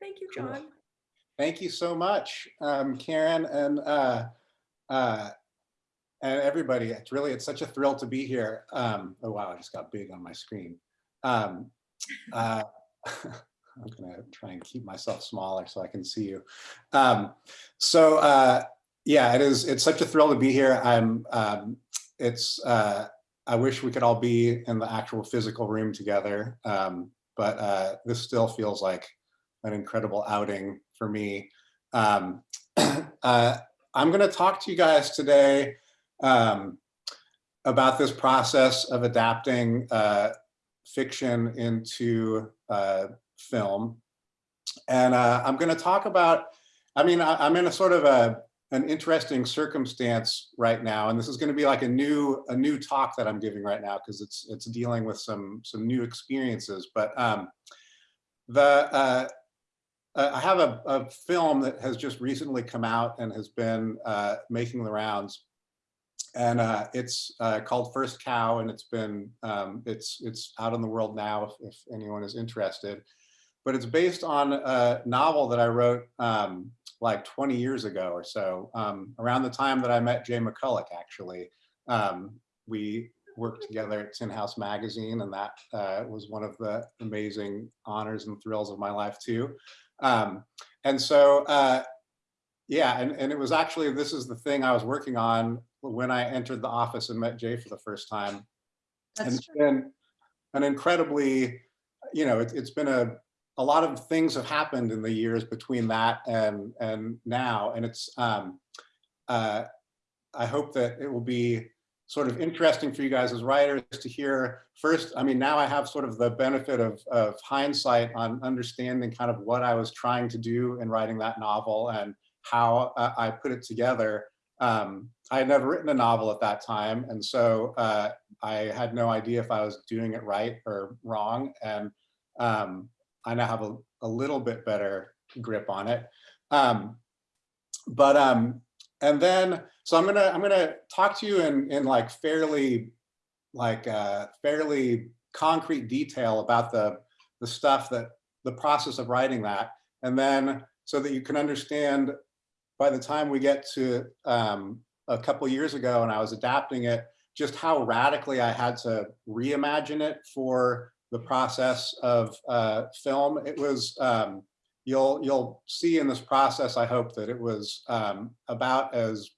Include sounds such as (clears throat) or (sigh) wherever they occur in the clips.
Thank you, Cool. John. Thank you so much, um, Karen and uh, uh, and everybody. It's really it's such a thrill to be here. Um, oh wow, I just got big on my screen. Um, uh, (laughs) I'm gonna try and keep myself smaller so I can see you. Um, so uh, yeah, it is. It's such a thrill to be here. I'm. Um, it's. Uh, I wish we could all be in the actual physical room together, um, but uh, this still feels like an incredible outing for me. Um, (clears throat) uh, I'm going to talk to you guys today um, about this process of adapting uh, fiction into uh, film. And uh, I'm going to talk about, I mean, I, I'm in a sort of a, an interesting circumstance right now, and this is going to be like a new a new talk that I'm giving right now because it's it's dealing with some some new experiences. But um, the uh, I have a, a, film that has just recently come out and has been uh, making the rounds, and uh, it's uh, called First Cow, and it's been um, it's it's out in the world now if, if, anyone is interested. But it's based on a novel that I wrote um, like 20 years ago or so, um, around the time that I met Jay McCulloch. Actually, um, we worked together at Tin House Magazine, and that uh, was one of the amazing honors and thrills of my life too. Um, and so, uh, yeah, and, and it was actually, this is the thing I was working on when I entered the office and met Jay for the first time. That's and it's true. been an incredibly, you know, it, it's been a, a lot of things have happened in the years between that and, and now. And it's, um, uh, I hope that it will be sort of interesting for you guys as writers to hear first, I mean, now I have sort of the benefit of, of hindsight on understanding kind of what I was trying to do in writing that novel and how uh, I put it together. Um, I had never written a novel at that time. And so uh, I had no idea if I was doing it right or wrong. And um, I now have a, a little bit better grip on it. Um, but um, and then so i'm gonna i'm gonna talk to you in in like fairly like uh fairly concrete detail about the the stuff that the process of writing that. And then so that you can understand by the time we get to um a couple years ago and i was adapting it just how radically i had to reimagine it for the process of uh film. It was um you'll you'll see in this process, I hope that it was um, about as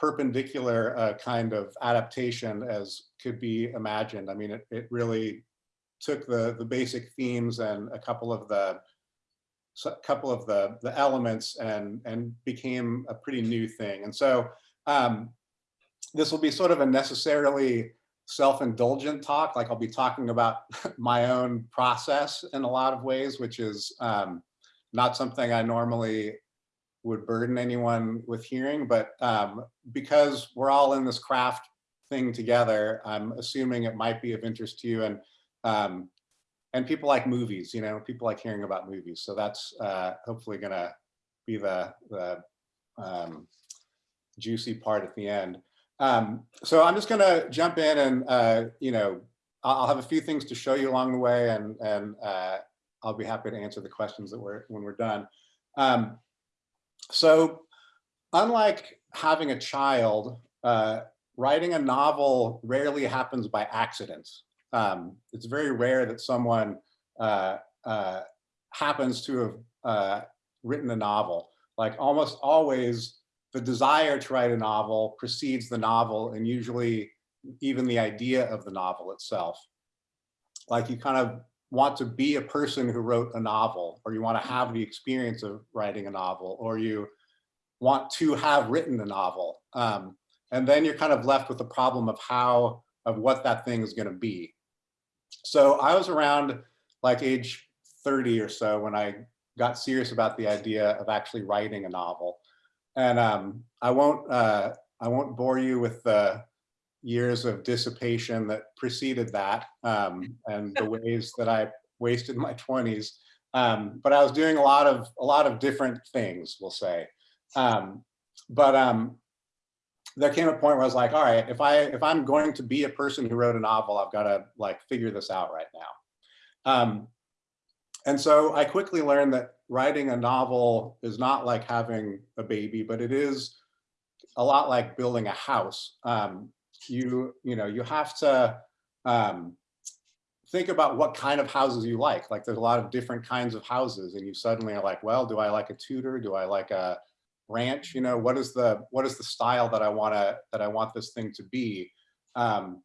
perpendicular a kind of adaptation as could be imagined. I mean, it, it really took the the basic themes and a couple of the a couple of the the elements and and became a pretty new thing. And so um, this will be sort of a necessarily self-indulgent talk. Like I'll be talking about (laughs) my own process in a lot of ways, which is um, not something I normally would burden anyone with hearing, but um, because we're all in this craft thing together, I'm assuming it might be of interest to you and um, and people like movies, you know, people like hearing about movies. So that's uh, hopefully gonna be the, the um, juicy part at the end. Um, so I'm just gonna jump in and, uh, you know, I'll have a few things to show you along the way and, and uh, I'll be happy to answer the questions that we're, when we're done. Um, so unlike having a child, uh, writing a novel rarely happens by accident. Um, it's very rare that someone uh, uh, happens to have uh, written a novel. Like almost always, the desire to write a novel precedes the novel and usually even the idea of the novel itself. Like you kind of want to be a person who wrote a novel or you want to have the experience of writing a novel or you want to have written a novel. Um, and then you're kind of left with the problem of how, of what that thing is going to be. So I was around like age 30 or so when I got serious about the idea of actually writing a novel. And um, I won't uh, I won't bore you with the years of dissipation that preceded that um, and the (laughs) ways that I wasted my 20s. Um, but I was doing a lot of a lot of different things, we'll say. Um, but um, there came a point where I was like, all right, if I if I'm going to be a person who wrote a novel, I've got to like figure this out right now. Um, and so I quickly learned that writing a novel is not like having a baby, but it is a lot like building a house. Um, you, you know, you have to um, think about what kind of houses you like. Like there's a lot of different kinds of houses and you suddenly are like, well, do I like a Tudor? Do I like a ranch? You know, what is the, what is the style that I want to, that I want this thing to be? Um,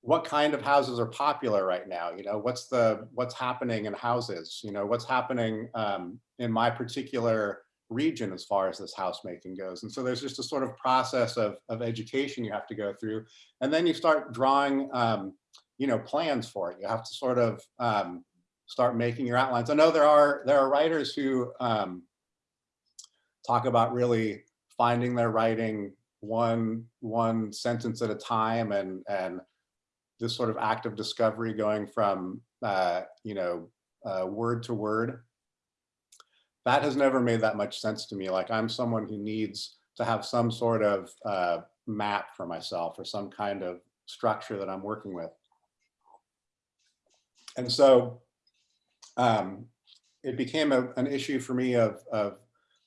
what kind of houses are popular right now? You know, what's the, what's happening in houses? You know, what's happening um, in my particular region as far as this house making goes. And so there's just a sort of process of, of education you have to go through. And then you start drawing, um, you know, plans for it. You have to sort of um, start making your outlines. I know there are, there are writers who um, talk about really finding their writing one, one sentence at a time and, and this sort of act of discovery going from, uh, you know, uh, word to word that has never made that much sense to me. Like I'm someone who needs to have some sort of uh, map for myself or some kind of structure that I'm working with. And so um, it became a, an issue for me of, of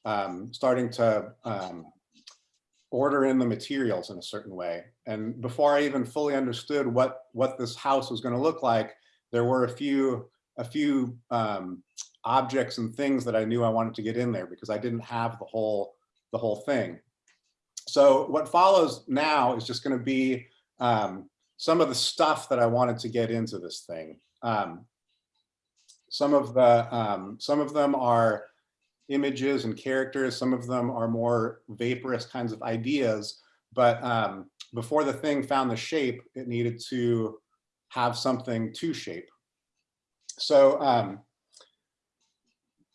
um, starting to um, order in the materials in a certain way. And before I even fully understood what, what this house was gonna look like, there were a few, a few um, objects and things that I knew I wanted to get in there because I didn't have the whole the whole thing. So what follows now is just going to be um, some of the stuff that I wanted to get into this thing. Um, some of the um, some of them are images and characters. Some of them are more vaporous kinds of ideas. But um, before the thing found the shape, it needed to have something to shape. So um,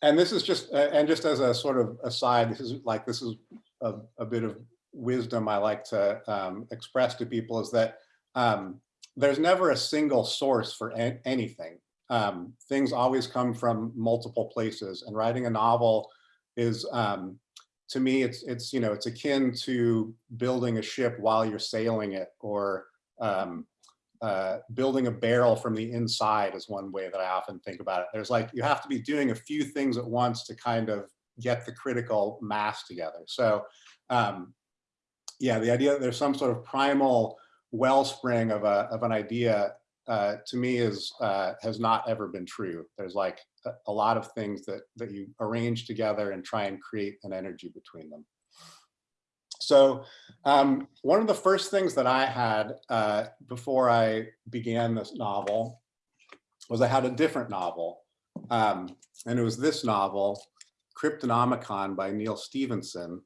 and this is just, and just as a sort of aside, this is like, this is a, a bit of wisdom I like to um, express to people is that um, there's never a single source for anything. Um, things always come from multiple places and writing a novel is, um, to me, it's, it's, you know, it's akin to building a ship while you're sailing it or um, uh, building a barrel from the inside is one way that I often think about it. There's like, you have to be doing a few things at once to kind of get the critical mass together. So um, yeah, the idea that there's some sort of primal wellspring of, a, of an idea uh, to me is uh, has not ever been true. There's like a, a lot of things that, that you arrange together and try and create an energy between them. So um, one of the first things that I had uh, before I began this novel was I had a different novel. Um, and it was this novel, Cryptonomicon by Neal Stephenson,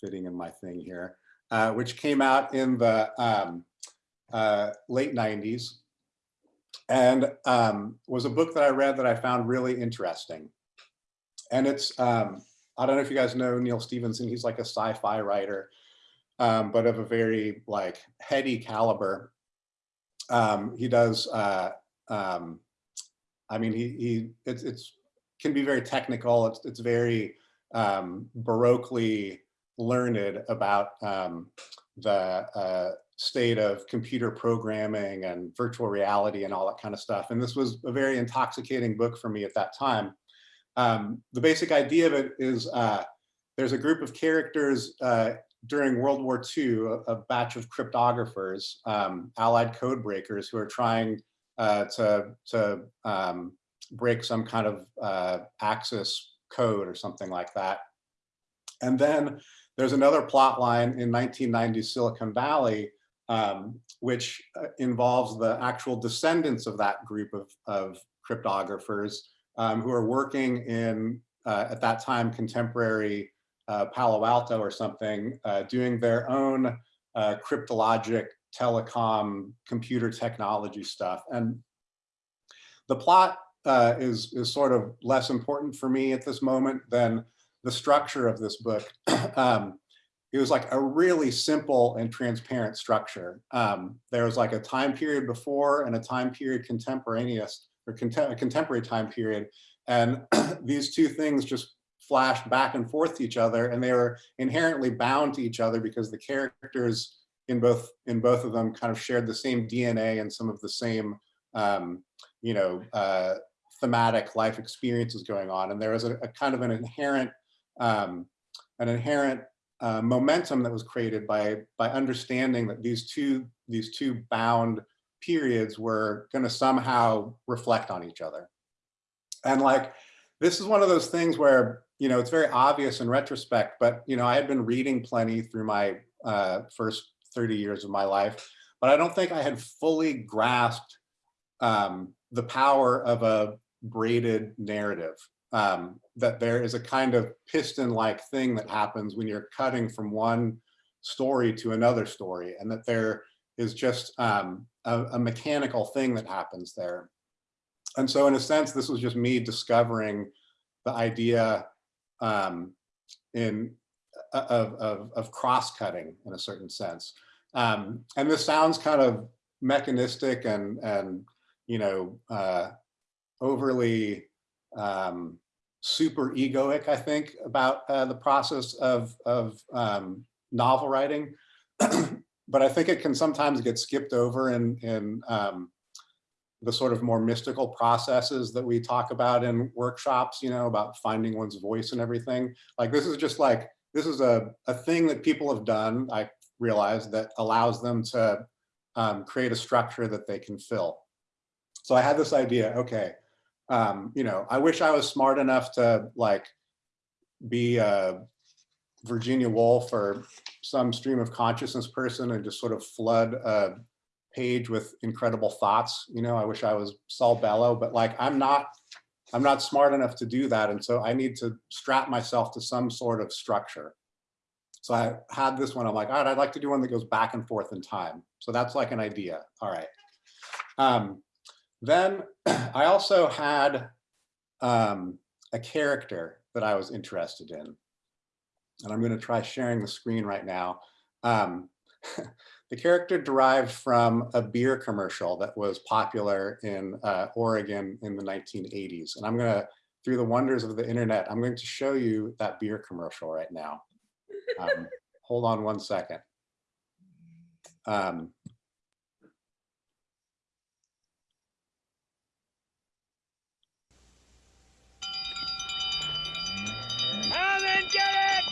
fitting in my thing here, uh, which came out in the um, uh, late 90s and um, was a book that I read that I found really interesting. And it's um, I don't know if you guys know Neal Stephenson. He's like a sci-fi writer, um, but of a very like heady caliber. Um, he does. Uh, um, I mean, he he it's it's can be very technical. It's it's very um, baroquely learned about um, the uh, state of computer programming and virtual reality and all that kind of stuff. And this was a very intoxicating book for me at that time. Um, the basic idea of it is uh, there's a group of characters uh, during World War II, a, a batch of cryptographers, um, allied code breakers who are trying uh, to, to um, break some kind of uh, Axis code or something like that. And then there's another plot line in 1990 Silicon Valley, um, which uh, involves the actual descendants of that group of, of cryptographers um, who are working in, uh, at that time, contemporary uh, Palo Alto or something, uh, doing their own uh, cryptologic telecom computer technology stuff. And the plot uh, is, is sort of less important for me at this moment than the structure of this book. (clears throat) um, it was like a really simple and transparent structure. Um, there was like a time period before and a time period contemporaneous or contem contemporary time period. And (clears throat) these two things just flashed back and forth to each other and they were inherently bound to each other because the characters in both in both of them kind of shared the same DNA and some of the same um, you know uh, thematic life experiences going on. And there was a, a kind of an inherent, um, an inherent uh, momentum that was created by, by understanding that these two, these two bound periods were gonna somehow reflect on each other. And like, this is one of those things where, you know, it's very obvious in retrospect, but, you know, I had been reading plenty through my uh, first 30 years of my life, but I don't think I had fully grasped um, the power of a braided narrative. Um, that there is a kind of piston-like thing that happens when you're cutting from one story to another story, and that there is just um, a, a mechanical thing that happens there. And so in a sense, this was just me discovering the idea um, in uh, of, of, of cross-cutting in a certain sense. Um, and this sounds kind of mechanistic and, and you know, uh, overly um, super egoic, I think, about uh, the process of, of um, novel writing. (clears throat) but I think it can sometimes get skipped over in, in um, the sort of more mystical processes that we talk about in workshops, you know, about finding one's voice and everything. Like this is just like, this is a, a thing that people have done, I realize, that allows them to um, create a structure that they can fill. So I had this idea, okay, um, you know, I wish I was smart enough to like be a Virginia Woolf or some stream of consciousness person and just sort of flood a page with incredible thoughts. You know, I wish I was Saul Bellow, but like I'm not, I'm not smart enough to do that. And so I need to strap myself to some sort of structure. So I had this one, I'm like, all right, I'd like to do one that goes back and forth in time. So that's like an idea. All right. Um, then (clears throat) I also had um, a character that I was interested in. And I'm going to try sharing the screen right now. Um, (laughs) the character derived from a beer commercial that was popular in uh, Oregon in the 1980s. And I'm going to, through the wonders of the internet, I'm going to show you that beer commercial right now. Um, (laughs) hold on one second. Um,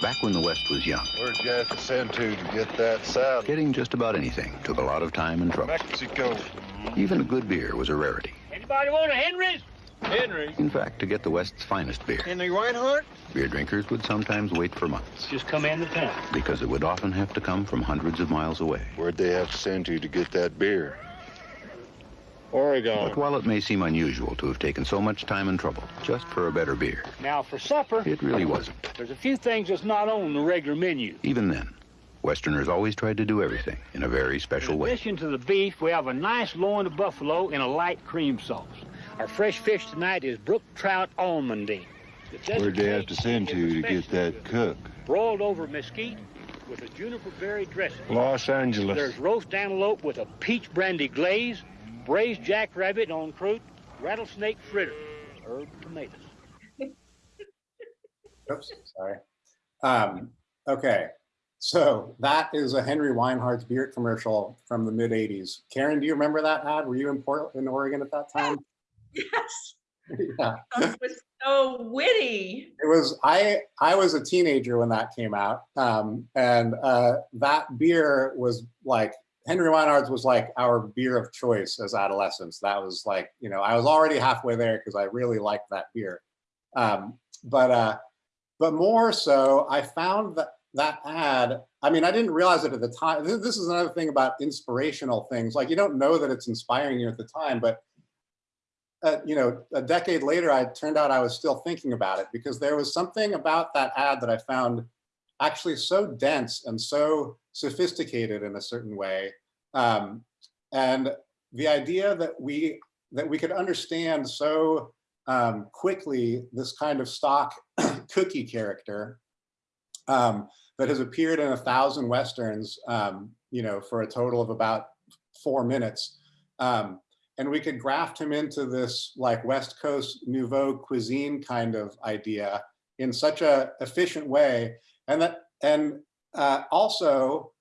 Back when the West was young. Where'd you have to send to to get that saddle? Getting just about anything took a lot of time and trouble. Mexico. Even a good beer was a rarity. Anybody want a Henry's? Henry. In fact, to get the West's finest beer, Henry Weinhard? beer drinkers would sometimes wait for months Just come in the town. because it would often have to come from hundreds of miles away. Where'd they have to send to to get that beer? But while it may seem unusual to have taken so much time and trouble just for a better beer, Now, for supper, it really wasn't. there's a few things that's not on the regular menu. Even then, Westerners always tried to do everything in a very special In way. addition to the beef, we have a nice loin of buffalo in a light cream sauce. Our fresh fish tonight is brook trout almondine. Where'd they have to send is to to get that cook? Broiled over mesquite with a juniper berry dressing. Los Angeles. There's roast antelope with a peach brandy glaze, braised jackrabbit on croute, rattlesnake fritter, herb tomatoes. (laughs) Oops, sorry. Um, okay, so that is a Henry Weinhard's beer commercial from the mid 80s. Karen, do you remember that ad? Were you in Portland, Oregon at that time? (laughs) Yes, (laughs) yeah. that was so witty. It was, I, I was a teenager when that came out. Um, and uh, that beer was like, Henry Weinhard's was like our beer of choice as adolescents. That was like, you know, I was already halfway there because I really liked that beer. Um, but, uh, but more so, I found that that ad, I mean, I didn't realize it at the time. This, this is another thing about inspirational things. Like you don't know that it's inspiring you at the time, but uh, you know, a decade later, I turned out I was still thinking about it because there was something about that ad that I found actually so dense and so sophisticated in a certain way. Um, and the idea that we that we could understand so um, quickly this kind of stock (clears throat) cookie character um, that has appeared in a thousand westerns, um, you know, for a total of about four minutes. Um, and we could graft him into this like West Coast nouveau cuisine kind of idea in such a efficient way. And that, and uh, also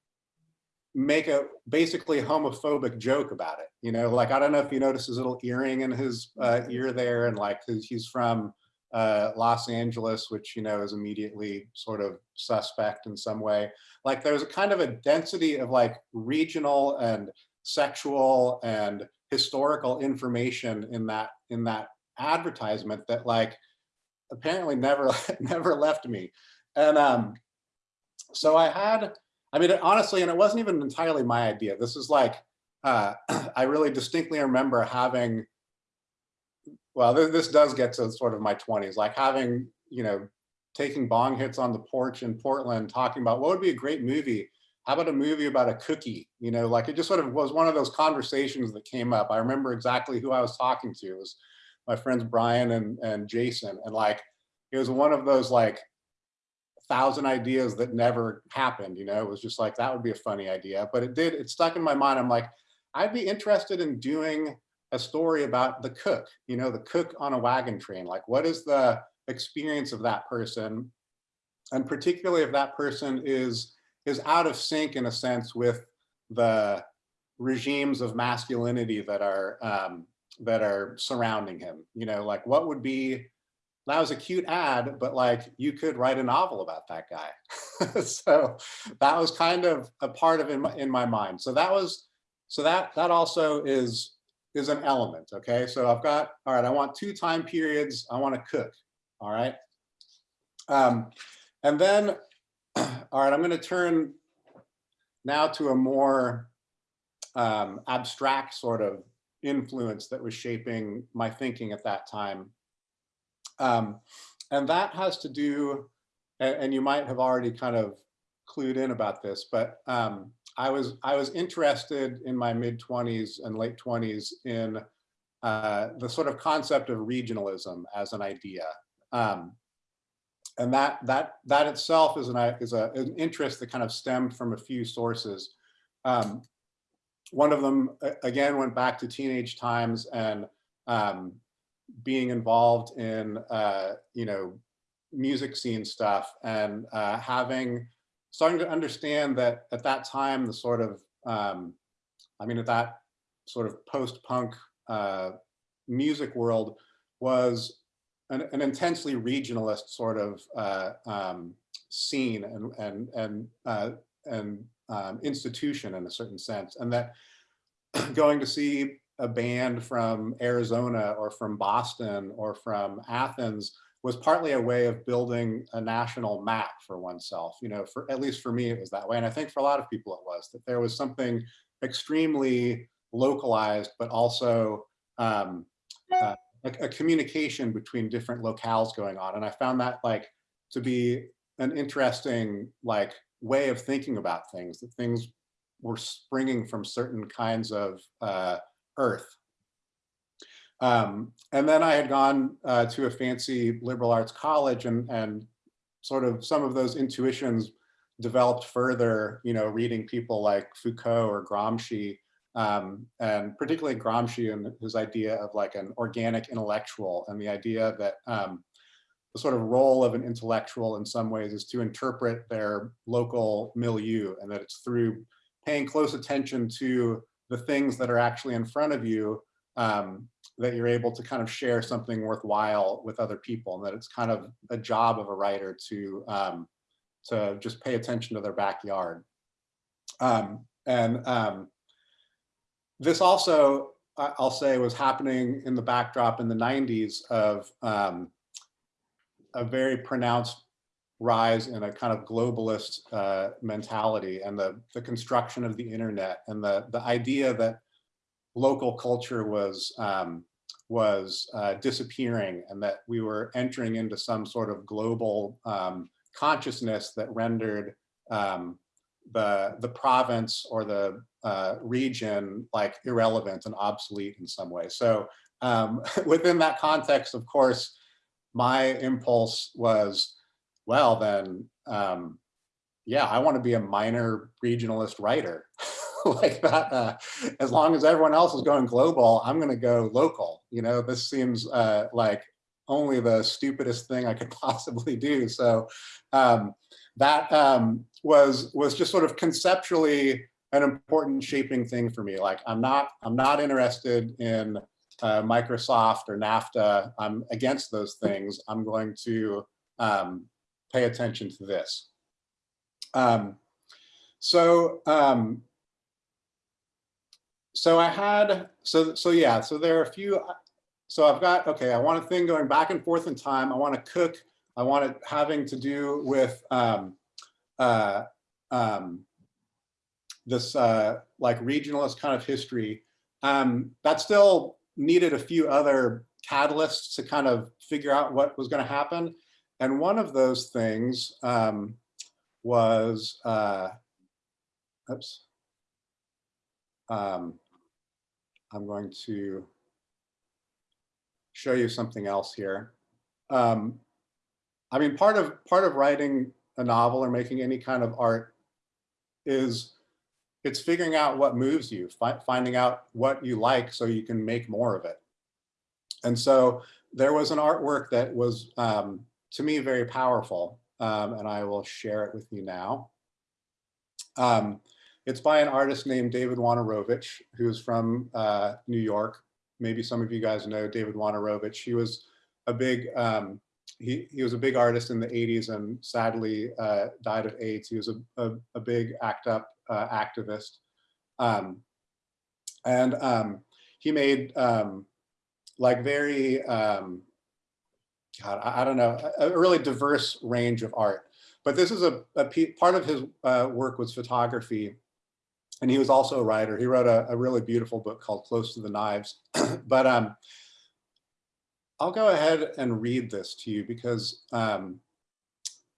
make a basically homophobic joke about it. You know, like I don't know if you notice his little earring in his uh, ear there, and like he's from uh, Los Angeles, which you know is immediately sort of suspect in some way. Like there's a kind of a density of like regional and sexual and historical information in that in that advertisement that like apparently never (laughs) never left me. And um, so I had, I mean, honestly, and it wasn't even entirely my idea. This is like, uh, (clears throat) I really distinctly remember having, well, this, this does get to sort of my 20s, like having, you know, taking bong hits on the porch in Portland, talking about what would be a great movie. How about a movie about a cookie? You know, like it just sort of was one of those conversations that came up. I remember exactly who I was talking to. It was my friends Brian and, and Jason. And like, it was one of those like thousand ideas that never happened. You know, it was just like, that would be a funny idea, but it did, it stuck in my mind. I'm like, I'd be interested in doing a story about the cook, you know, the cook on a wagon train. Like, what is the experience of that person? And particularly if that person is, is out of sync in a sense with the regimes of masculinity that are, um, that are surrounding him, you know, like what would be, that was a cute ad, but like you could write a novel about that guy. (laughs) so that was kind of a part of in my, in my mind. So that was, so that, that also is, is an element. Okay. So I've got, all right, I want two time periods. I want to cook. All right. Um, and then, (clears throat) all right, I'm going to turn now to a more um, abstract sort of influence that was shaping my thinking at that time. Um, and that has to do, and, and, you might have already kind of clued in about this, but um, I was I was interested in my mid 20s and late 20s in uh, the sort of concept of regionalism as an idea. Um, and that that that itself is an is a, an interest that kind of stemmed from a few sources. Um, one of them again went back to teenage times and um, being involved in uh, you know music scene stuff and uh, having starting to understand that at that time the sort of um, I mean at that sort of post-punk uh, music world was an, an, intensely regionalist sort of uh, um, scene and and and uh, and um, institution in a certain sense, and that (clears throat) going to see a band from Arizona or from Boston or from Athens was partly a way of building a national map for oneself. You know, for at least for me, it was that way. And I think for a lot of people it was, that there was something extremely localized, but also um, uh, a, a communication between different locales going on. And I found that like to be an interesting like way of thinking about things, that things were springing from certain kinds of uh, earth. Um, and then I had gone uh, to a fancy liberal arts college and, and sort of some of those intuitions developed further, you know, reading people like Foucault or Gramsci, um, and particularly Gramsci and his idea of like an organic intellectual and the idea that um, the sort of role of an intellectual in some ways is to interpret their local milieu and that it's through paying close attention to the things that are actually in front of you um, that you're able to kind of share something worthwhile with other people and that it's kind of a job of a writer to um, to just pay attention to their backyard. Um, and um, this also, I'll say, was happening in the backdrop in the 90s of um, a very pronounced rise in a kind of globalist uh, mentality and the, the construction of the internet and the, the idea that local culture was um, was uh, disappearing and that we were entering into some sort of global um, consciousness that rendered um, the the province or the uh, region like irrelevant and obsolete in some way. So um, (laughs) within that context, of course, my impulse was well, then, um, yeah, I want to be a minor regionalist writer (laughs) like that. Uh, as long as everyone else is going global, I'm going to go local. You know, this seems uh, like only the stupidest thing I could (laughs) possibly do. So um, that um, was was just sort of conceptually an important shaping thing for me. Like I'm not, I'm not interested in uh, Microsoft or NAFTA. I'm against those things. I'm going to um, pay attention to this. Um, so, um, so I had, so, so yeah, so there are a few, so I've got, okay, I want a thing going back and forth in time. I want to cook. I want it having to do with um, uh, um, this uh, like regionalist kind of history. Um, that still needed a few other catalysts to kind of figure out what was going to happen. And one of those things um, was, uh, oops, um, I'm going to show you something else here. Um, I mean, part of part of writing a novel or making any kind of art is it's figuring out what moves you, fi finding out what you like so you can make more of it. And so there was an artwork that was, um, to me, very powerful, um, and I will share it with you now. Um, it's by an artist named David Wojnarowicz, who's from uh, New York. Maybe some of you guys know David Wojnarowicz. He was a big um, he, he was a big artist in the 80s and sadly uh, died of AIDS. He was a, a, a big ACT UP uh, activist. Um, and um, he made um, like very, um, God, I, I, don't know, a, a, really diverse range of art. But this is a, a part of his uh, work was photography. And he was also a writer. He wrote a, a really beautiful book called Close to the Knives. (clears throat) but um, I'll go ahead and read this to you because um,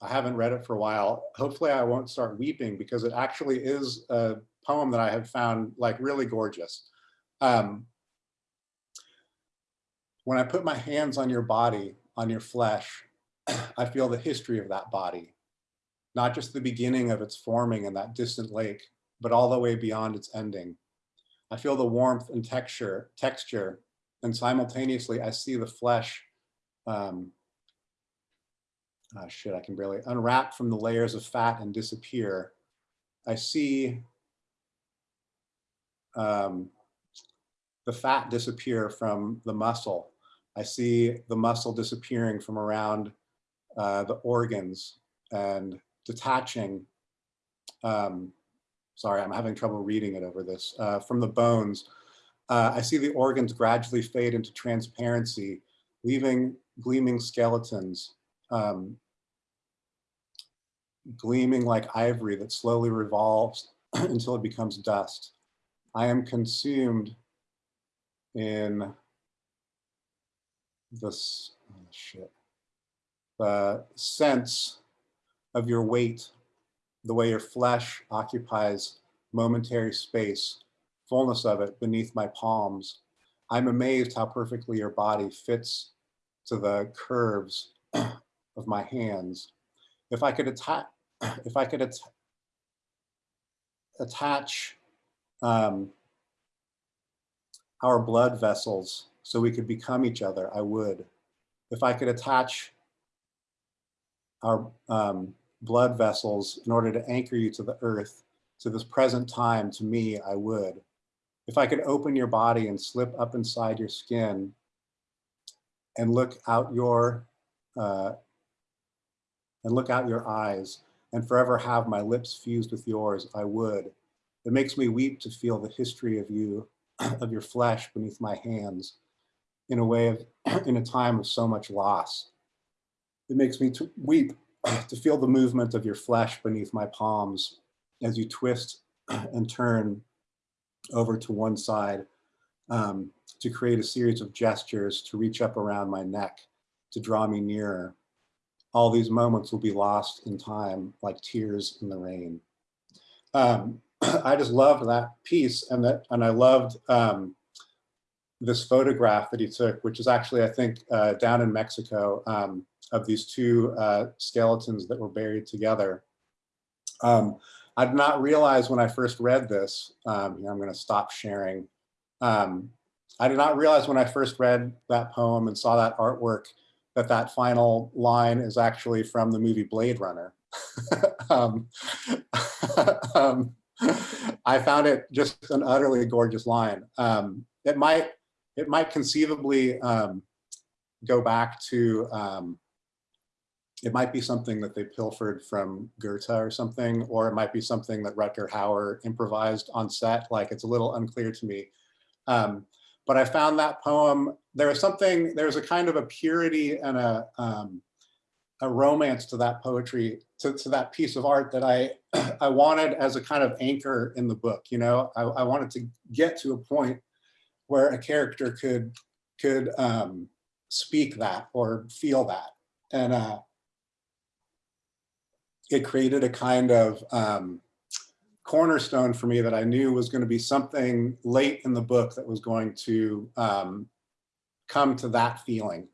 I haven't read it for a while. Hopefully I won't start weeping because it actually is a poem that I have found like really gorgeous. Um, when I put my hands on your body, on your flesh, (clears throat) I feel the history of that body, not just the beginning of its forming in that distant lake, but all the way beyond its ending. I feel the warmth and texture, texture and simultaneously I see the flesh, um, oh shit, I can barely unwrap from the layers of fat and disappear. I see um, the fat disappear from the muscle. I see the muscle disappearing from around uh, the organs and detaching, um, sorry, I'm having trouble reading it over this, uh, from the bones uh, I see the organs gradually fade into transparency, leaving gleaming skeletons, um, gleaming like ivory that slowly revolves (clears throat) until it becomes dust. I am consumed in this oh shit, the sense of your weight, the way your flesh occupies momentary space fullness of it beneath my palms. I'm amazed how perfectly your body fits to the curves (clears throat) of my hands. If I could attach, (clears throat) if I could at attach um, our blood vessels so we could become each other, I would. If I could attach our um, blood vessels in order to anchor you to the earth, to this present time, to me, I would if I could open your body and slip up inside your skin and look out your uh, and look out your eyes and forever have my lips fused with yours, I would. It makes me weep to feel the history of you, (clears throat) of your flesh beneath my hands in a way of, (clears throat) in a time of so much loss. It makes me to weep (clears throat) to feel the movement of your flesh beneath my palms as you twist (clears throat) and turn over to one side um, to create a series of gestures to reach up around my neck, to draw me nearer. All these moments will be lost in time like tears in the rain. Um, I just loved that piece and that, and I loved um, this photograph that he took, which is actually, I think, uh, down in Mexico, um, of these two uh, skeletons that were buried together. Um, I did not realize when I first read this, um, here I'm going to stop sharing. Um, I did not realize when I first read that poem and saw that artwork that that final line is actually from the movie Blade Runner. (laughs) um, (laughs) um, I found it just an utterly gorgeous line. Um, it might, it might conceivably um, go back to, um, it might be something that they pilfered from Goethe or something, or it might be something that Rutger Hauer improvised on set. Like it's a little unclear to me. Um, but I found that poem, there was something, there's a kind of a purity and a, um, a romance to that poetry, to, to that piece of art that I, (clears throat) I wanted as a kind of anchor in the book. You know, I, I wanted to get to a point where a character could, could um, speak that or feel that. And uh, it created a kind of um, cornerstone for me that I knew was going to be something late in the book that was going to um, come to that feeling.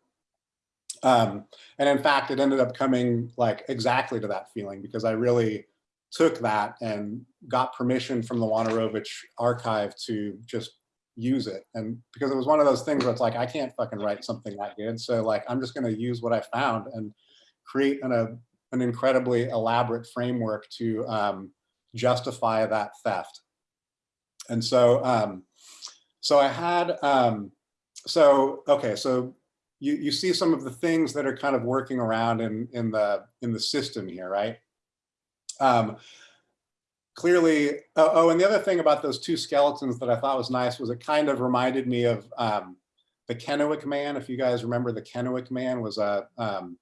Um, and in fact, it ended up coming like exactly to that feeling because I really took that and got permission from the Wojnarowicz archive to just use it. And because it was one of those things where it's like, I can't fucking write something that good. So like, I'm just going to use what I found and create an, a, an incredibly elaborate framework to um, justify that theft. And so, um, so I had, um, so, okay, so you, you see some of the things that are kind of working around in, in, the, in the system here, right? Um, clearly, oh, oh, and the other thing about those two skeletons that I thought was nice was it kind of reminded me of um, the Kennewick Man. If you guys remember, the Kennewick Man was a, um,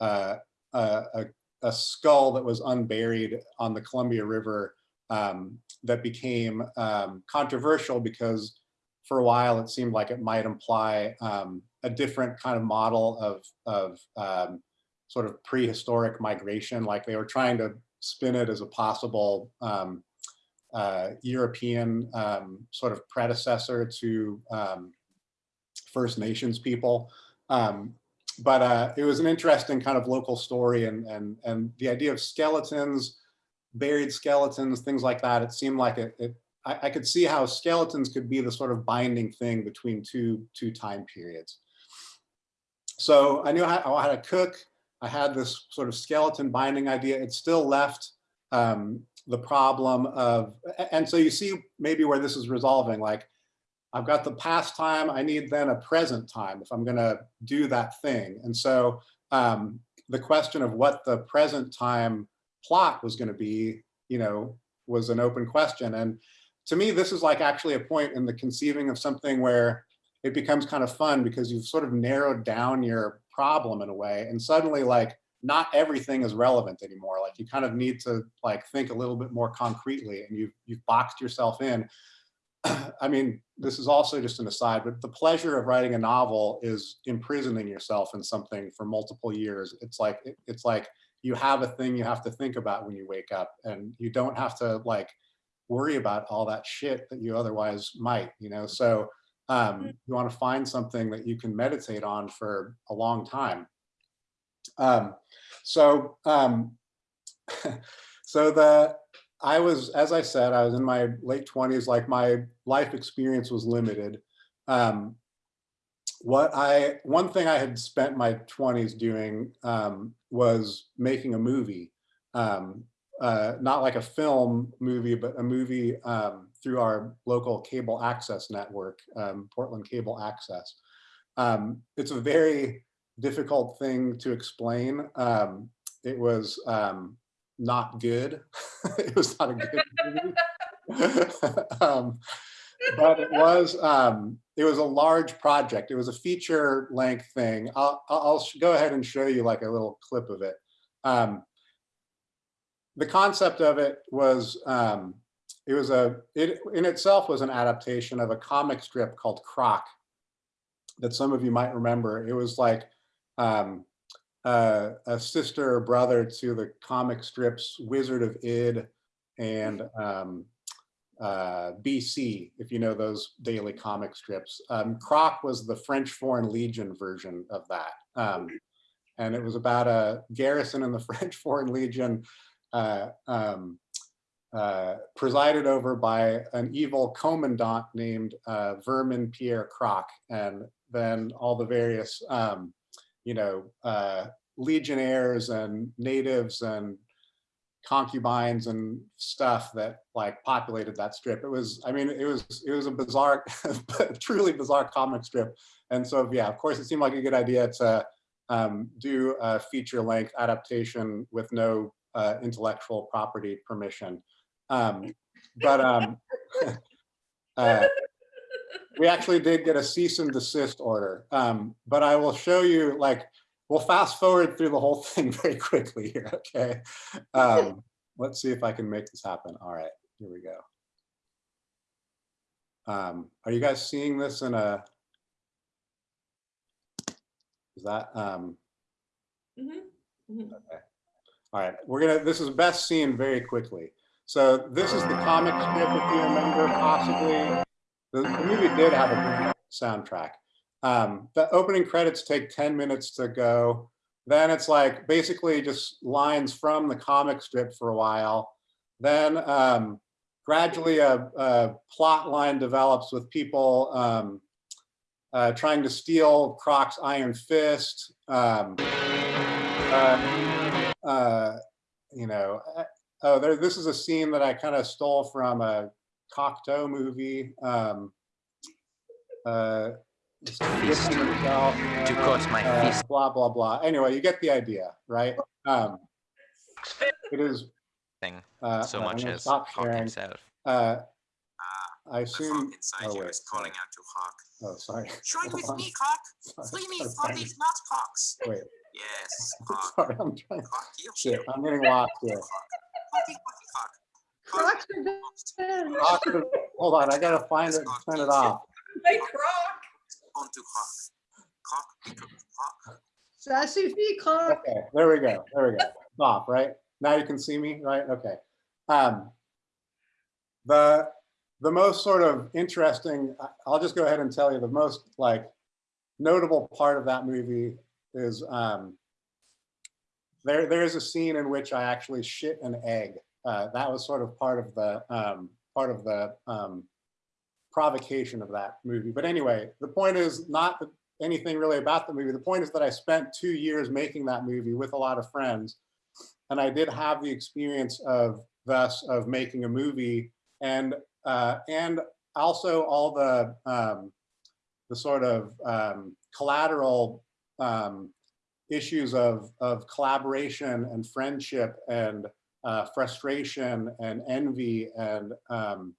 a, a skull that was unburied on the Columbia River um, that became um, controversial because for a while it seemed like it might imply um, a different kind of model of, of um, sort of prehistoric migration, like they were trying to spin it as a possible um, uh, European um, sort of predecessor to um, First Nations people. Um, but uh, it was an interesting kind of local story and, and, and the idea of skeletons, buried skeletons, things like that, it seemed like it, it I, I could see how skeletons could be the sort of binding thing between two, two time periods. So I knew how, how to cook. I had this sort of skeleton binding idea. It still left um, the problem of, and so you see maybe where this is resolving, like I've got the past time, I need then a present time if I'm gonna do that thing. And so um, the question of what the present time plot was gonna be, you know, was an open question. And to me, this is like actually a point in the conceiving of something where it becomes kind of fun because you've sort of narrowed down your problem in a way. And suddenly like not everything is relevant anymore. Like you kind of need to like think a little bit more concretely and you've, you've boxed yourself in. (clears throat) I mean, this is also just an aside, but the pleasure of writing a novel is imprisoning yourself in something for multiple years. It's like, it, it's like you have a thing you have to think about when you wake up and you don't have to like worry about all that shit that you otherwise might, you know? So um, you want to find something that you can meditate on for a long time. Um, so, um, (laughs) so the, I was, as I said, I was in my late 20s, like my life experience was limited. Um, what I, one thing I had spent my 20s doing um, was making a movie. Um, uh, not like a film movie, but a movie um, through our local cable access network, um, Portland Cable Access. Um, it's a very difficult thing to explain. Um, it was um, not good. (laughs) it was not a good movie. (laughs) um, but it was it was a large project. It was a feature length thing. I'll, I'll go ahead and show you like a little clip of it. Um, the concept of it was um, it was a it in itself was an adaptation of a comic strip called Crock that some of you might remember. It was like um, uh, a sister or brother to the comic strips Wizard of Id and um, uh, BC, if you know those daily comic strips. Um, Crock was the French Foreign Legion version of that. Um, and it was about a garrison in the (laughs) French Foreign Legion uh, um, uh, presided over by an evil commandant named uh, Vermin Pierre Crock, and then all the various, um, you know, uh, legionnaires and natives and concubines and stuff that like populated that strip. It was, I mean, it was, it was a bizarre, (laughs) truly bizarre comic strip. And so, yeah, of course, it seemed like a good idea to um, do a feature length adaptation with no uh, intellectual property permission. Um, (laughs) but um, (laughs) uh, we actually did get a cease and desist order. Um, but I will show you like, we'll fast forward through the whole (laughs) thing very quickly here, okay? Um, let's see if I can make this happen. All right, here we go. Um, are you guys seeing this in a, is that, um, Mhm, mhm. All right, we're gonna, this is best seen very quickly. So this is the comic strip, if you remember, possibly. The, the movie did have a soundtrack. Um, the opening credits take 10 minutes to go. Then it's like basically just lines from the comic strip for a while. Then um, gradually a, a plot line develops with people um, uh, trying to steal Crock's Iron Fist. Um, uh, uh, you know, uh, oh, there, this is a scene that I kind of stole from a Cocteau movie. Um, uh, Fist. Gibson himself, To cut my uh, fist. blah, blah, blah. Anyway, you get the idea, right? Um, it is. Thing Uh, so much as Stop sharing. himself. Uh, Ah, I assume, inside oh, you is calling out to Hawk. oh, sorry. Join (laughs) with me. Hawk. Free me from these not Hawks. Wait, Yes, (laughs) sorry, I'm trying, Hawk, you shit, I'm getting lost here. Hawk. Hawky, Hawky, Hawk. Hawk. Crocs are dead. Hold on, I gotta find it and turn it off. My croc. On to Hawk. Hawk becomes Sassy feet, croc. Okay, there we go, there we go. Stop, right? Now you can see me, right? Okay. Um, the, the most sort of interesting, I'll just go ahead and tell you, the most like notable part of that movie is um, there, there is a scene in which I actually shit an egg. Uh, that was sort of part of the, um, part of the um, provocation of that movie. But anyway, the point is not anything really about the movie. The point is that I spent two years making that movie with a lot of friends. And I did have the experience of thus of making a movie and uh, and also all the um, the sort of um, collateral um, issues of of collaboration and friendship and uh, frustration and envy and um,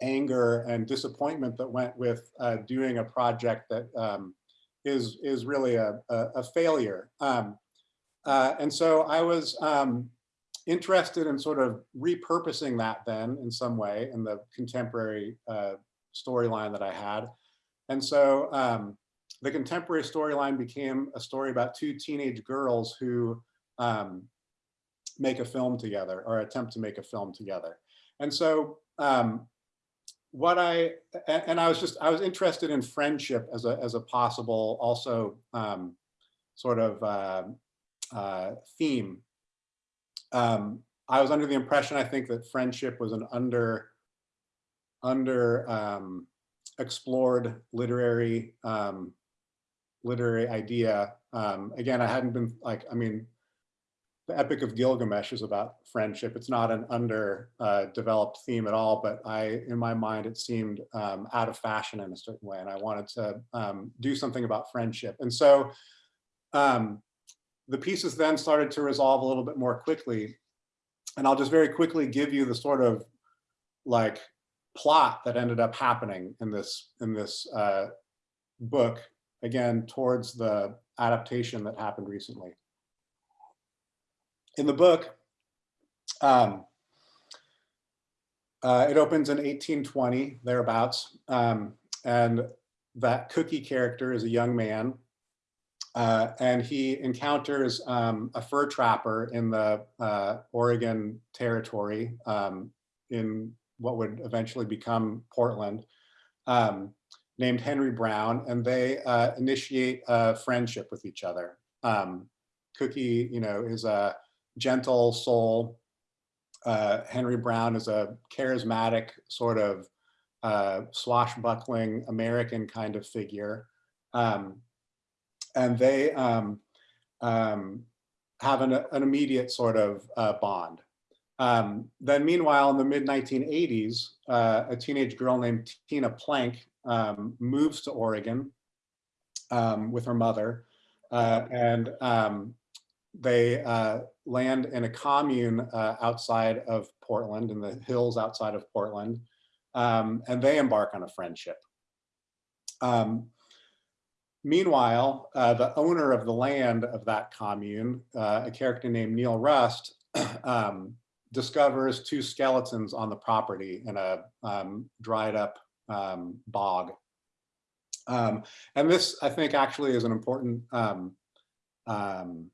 anger and disappointment that went with uh, doing a project that um, is is really a, a, a failure. Um, uh, and so I was um, interested in sort of repurposing that then in some way in the contemporary uh, storyline that I had. And so um, the contemporary storyline became a story about two teenage girls who um, make a film together or attempt to make a film together. And so um, what I, and, I was just, I was interested in friendship as a, as a possible also um, sort of uh, uh, theme. Um, I was under the impression, I think that friendship was an under, under um, explored literary, um, literary idea. Um, again, I hadn't been like, I mean, the Epic of Gilgamesh is about friendship. It's not an underdeveloped uh, theme at all, but I, in my mind, it seemed um, out of fashion in a certain way, and I wanted to um, do something about friendship. And so um, the pieces then started to resolve a little bit more quickly. And I'll just very quickly give you the sort of like plot that ended up happening in this in this uh, book, again, towards the adaptation that happened recently. In the book, um, uh, it opens in 1820, thereabouts, um, and that Cookie character is a young man, uh, and he encounters um, a fur trapper in the uh, Oregon territory um, in what would eventually become Portland, um, named Henry Brown, and they uh, initiate a friendship with each other. Um, Cookie, you know, is a gentle soul. Uh, Henry Brown is a charismatic sort of uh, swashbuckling American kind of figure. Um, and they um, um, have an, an immediate sort of uh, bond. Um, then meanwhile, in the mid 1980s, uh, a teenage girl named Tina Plank um, moves to Oregon um, with her mother. Uh, and um, they uh, land in a commune uh, outside of Portland, in the hills outside of Portland. Um, and they embark on a friendship. Um, meanwhile, uh, the owner of the land of that commune, uh, a character named Neil Rust, (clears throat) um, discovers two skeletons on the property in a dried up um, bog. Um, and this, I think, actually is an important um, um,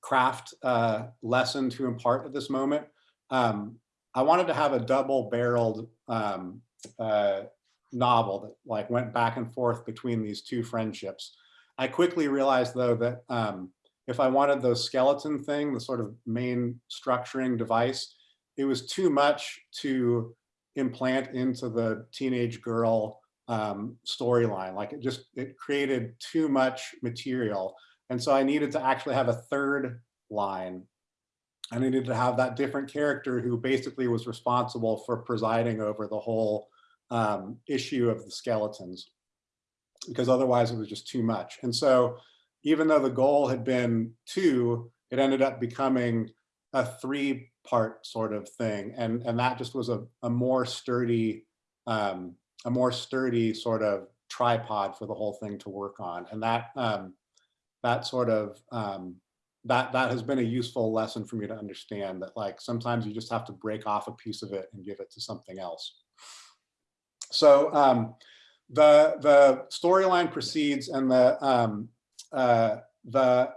craft uh, lesson to impart at this moment. Um, I wanted to have a double-barreled uh, novel that like went back and forth between these two friendships. I quickly realized though that um, if I wanted the skeleton thing, the sort of main structuring device, it was too much to implant into the teenage girl um, storyline. Like it just, it created too much material. And so I needed to actually have a third line. I needed to have that different character who basically was responsible for presiding over the whole um, issue of the skeletons, because otherwise it was just too much. And so even though the goal had been two, it ended up becoming a three part sort of thing. And, and that just was a, a more sturdy, um, a more sturdy sort of tripod for the whole thing to work on. And that, um, that sort of, um, that, that has been a useful lesson for me to understand that like sometimes you just have to break off a piece of it and give it to something else. So um, the, the storyline proceeds and the, um, uh, the,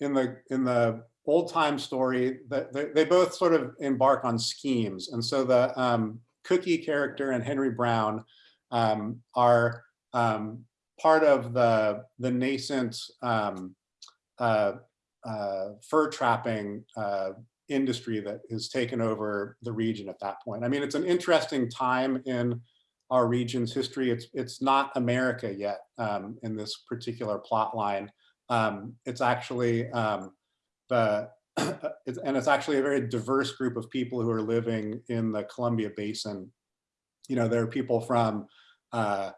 in the, in the old time story that they, they, both sort of embark on schemes. And so the um, Cookie character and Henry Brown um, are um, part of the, the nascent um, uh, uh, fur trapping uh, industry that has taken over the region at that point. I mean, it's an interesting time in our region's history. It's, it's not America yet um, in this particular plot line. Um, it's actually the, (clears throat) it's, and it's actually a very diverse group of people who are living in the Columbia Basin. You know, there are people from uh,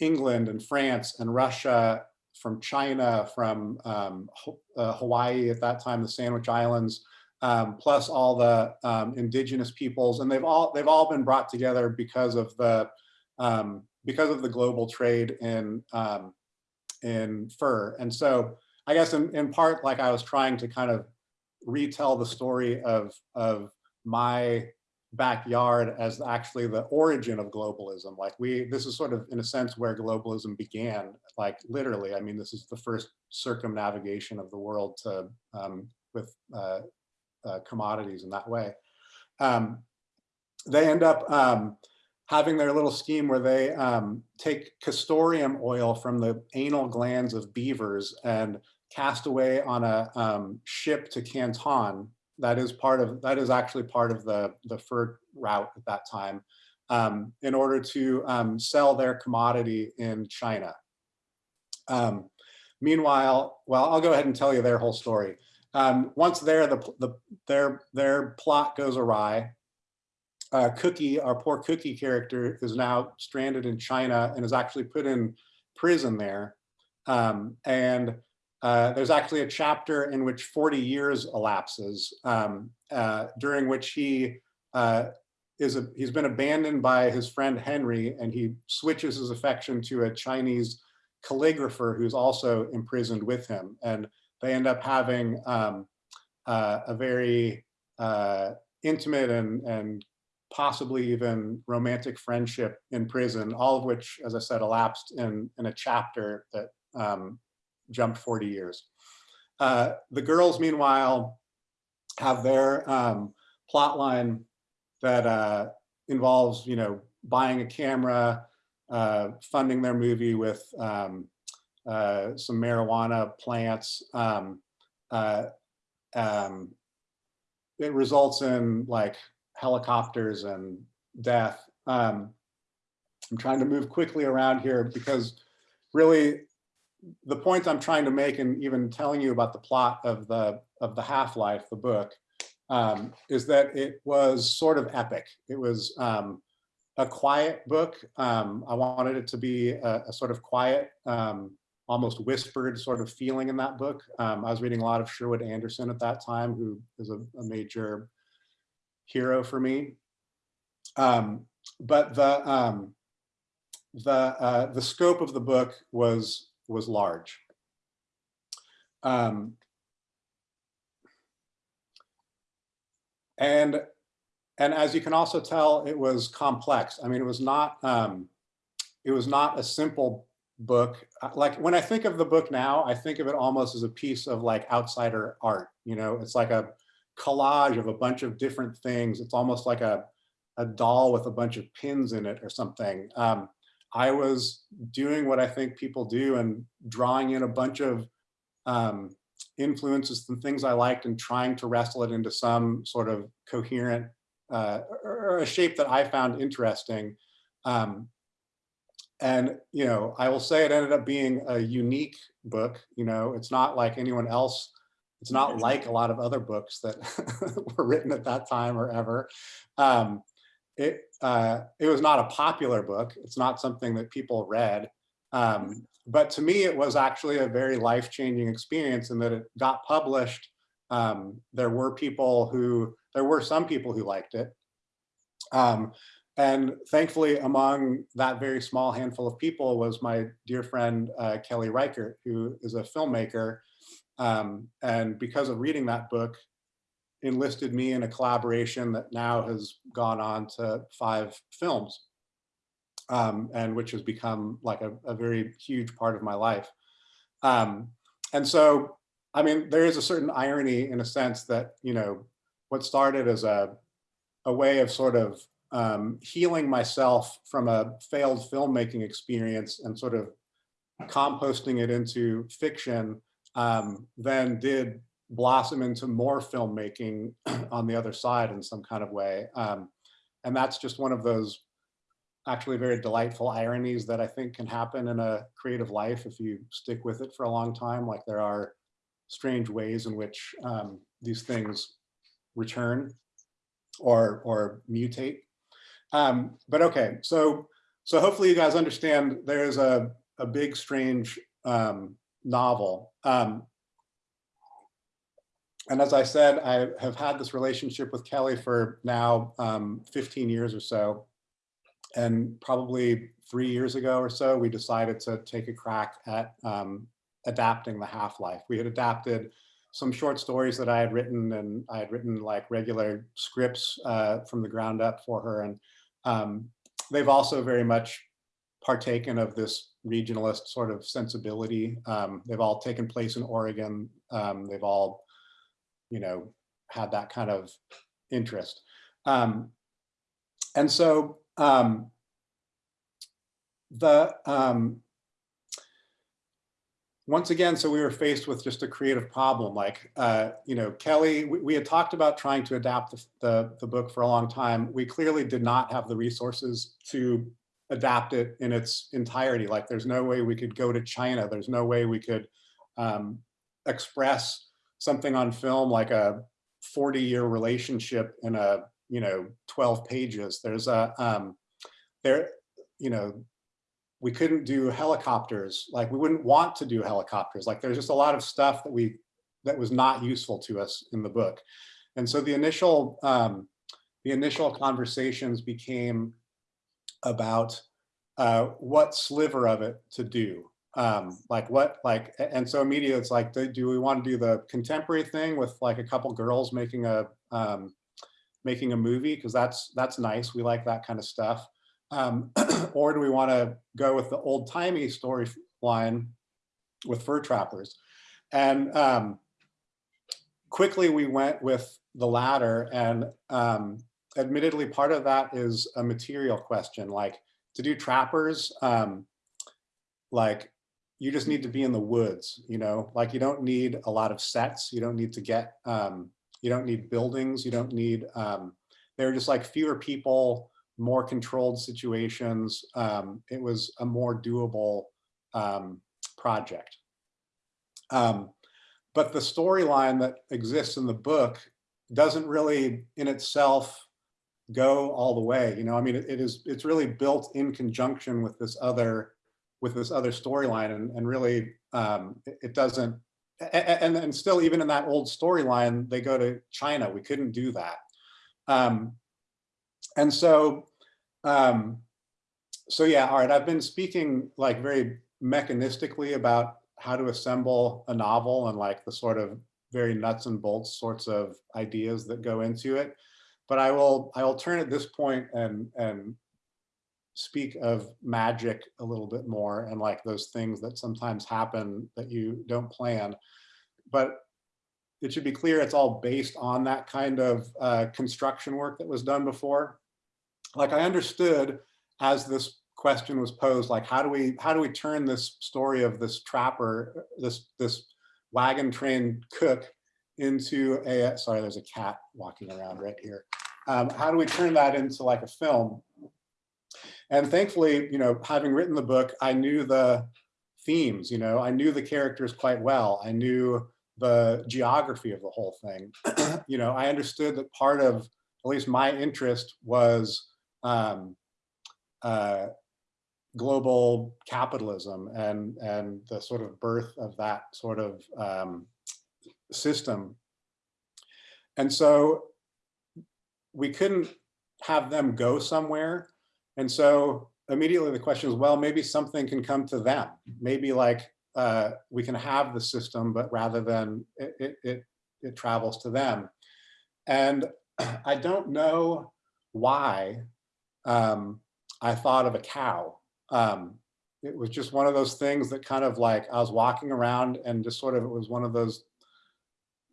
England and France and Russia, from China, from um, uh, Hawaii at that time, the Sandwich Islands, um, plus all the um, indigenous peoples, and they've all they've all been brought together because of the um, because of the global trade in um, in fur. And so I guess in, in part, like I was trying to kind of retell the story of of my backyard as actually the origin of globalism. Like we, this is sort of in a sense where globalism began, like literally, I mean, this is the first circumnavigation of the world to um, with uh, uh, commodities in that way. Um, they end up um, having their little scheme where they um, take castoreum oil from the anal glands of beavers and cast away on a um, ship to Canton that is part of that is actually part of the the fur route at that time um, in order to um, sell their commodity in China. Um, meanwhile, well, I'll go ahead and tell you their whole story. Um, once there, the, the their their plot goes awry. Uh, Cookie, our poor Cookie character, is now stranded in China and is actually put in prison there. Um, and uh, there's actually a chapter in which 40 years elapses, um, uh, during which he uh, is a, he's been abandoned by his friend Henry, and he switches his affection to a Chinese calligrapher who's also imprisoned with him, and they end up having um, uh, a very uh, intimate and and possibly even romantic friendship in prison, all of which, as I said, elapsed in in a chapter that um, jumped 40 years. Uh, the girls, meanwhile, have their um, plot line that uh, involves, you know, buying a camera, uh, funding their movie with um, uh, some marijuana plants. Um, uh, um, it results in like helicopters and death. Um, I'm trying to move quickly around here because really the point I'm trying to make and even telling you about the plot of the of the Half-Life, the book, um, is that it was sort of epic. It was um, a quiet book. Um, I wanted it to be a, a sort of quiet, um, almost whispered sort of feeling in that book. Um, I was reading a lot of Sherwood Anderson at that time, who is a, a major hero for me. Um, but the the uh, the scope of the book was was large. Um, and and as you can also tell, it was complex. I mean, it was not um, it was not a simple book. Uh, Like when I think of the book now, I think of it almost as a piece of like outsider art. You know, it's like a collage of a bunch of different things. It's almost like a a doll with a bunch of pins in it or something. Um, I was doing what I think people do and drawing in a bunch of um, influences and things I liked and trying to wrestle it into some sort of coherent uh, or a shape that I found interesting. Um, and, you know, I will say it ended up being a unique book. You know, it's not like anyone else. It's not (laughs) like a lot of other books that (laughs) were written at that time or ever. Um, it uh, it was not a popular book. It's not something that people read. Um, but to me, it was actually a very life-changing experience in that it got published. Um, there were people who, there were some people who liked it. Um, and thankfully, among that very small handful of people was my dear friend, uh, Kelly Reichardt, who is a filmmaker. Um, and because of reading that book, enlisted me in a collaboration that now has gone on to five films um, and which has become like a, a, very huge part of my life. Um, and so, I mean, there is a certain irony in a sense that, you know, what started as a, a way of sort of um, healing myself from a failed filmmaking experience and sort of composting it into fiction, um, then did blossom into more filmmaking (clears throat) on the other side in some kind of way. Um, and that's just one of those actually very delightful ironies that I think can happen in a creative life if you stick with it for a long time. Like there are strange ways in which um, these things return or, or mutate. Um, but okay, so, so hopefully you guys understand there's a, a big, strange um, novel. Um, and as I said, I have had this relationship with Kelly for now um, 15 years or so. And probably three years ago or so, we decided to take a crack at um, adapting the Half-Life. We had adapted some short stories that I had written and I had written like regular scripts uh, from the ground up for her. And um, they've also very much partaken of this regionalist sort of sensibility. Um, they've all taken place in Oregon. Um, they've all you know, had that kind of interest. Um, and so um, the, um, once again, so we were faced with just a creative problem. Like, uh, you know, Kelly, we, we, had talked about trying to adapt the, the, the book for a long time. We clearly did not have the resources to adapt it in its entirety. Like there's no way we could go to China. There's no way we could um, express something on film like a 40 year relationship in a, you know, 12 pages. There's a, um, there, you know, we couldn't do helicopters. Like we wouldn't want to do helicopters. Like there's just a lot of stuff that we, that was not useful to us in the book. And so the initial, um, the initial conversations became about uh, what sliver of it to do um like what like and so immediately it's like do we want to do the contemporary thing with like a couple girls making a um making a movie? Because that's that's nice. We like that kind of stuff. Um (clears throat) or do we want to go with the old-timey storyline with fur trappers? And um quickly we went with the latter and um admittedly part of that is a material question like to do trappers um like you just need to be in the woods, you know, like you don't need a lot of sets. You don't need to get, um, you don't need buildings. You don't need, um, they're just like fewer people, more controlled situations. Um, it was a more doable um, project. Um, but the storyline that exists in the book doesn't really in itself go all the way. You know, I mean, it, it is, it's really built in conjunction with this other, with this other storyline and, and really um, it, it doesn't, and, and still even in that old storyline, they go to China. We couldn't do that. Um, and so, um, so yeah, all right, I've been speaking like very mechanistically about how to assemble a novel and like the sort of very nuts and bolts sorts of ideas that go into it. But I will I will turn at this point and and speak of magic a little bit more and like those things that sometimes happen that you don't plan. But it should be clear it's all based on that kind of uh, construction work that was done before. Like I understood as this question was posed, like how do we how do we turn this story of this trapper, this this wagon train cook into a sorry, there's a cat walking around right here. Um, how do we turn that into like a film? And thankfully, you know, having written the book, I knew the themes, you know, I knew the characters quite well. I knew the geography of the whole thing. (clears throat) you know, I understood that part of at least my interest was um, uh, global capitalism and and the sort of birth of that sort of um, system. And so we couldn't have them go somewhere. And so immediately the question is, well, maybe something can come to them. Maybe like uh, we can have the system, but rather than it, it, it, it travels to them. And (clears throat) I don't know why um, I thought of a cow. Um, it was just one of those things that kind of like I was walking around and just sort of it was one of those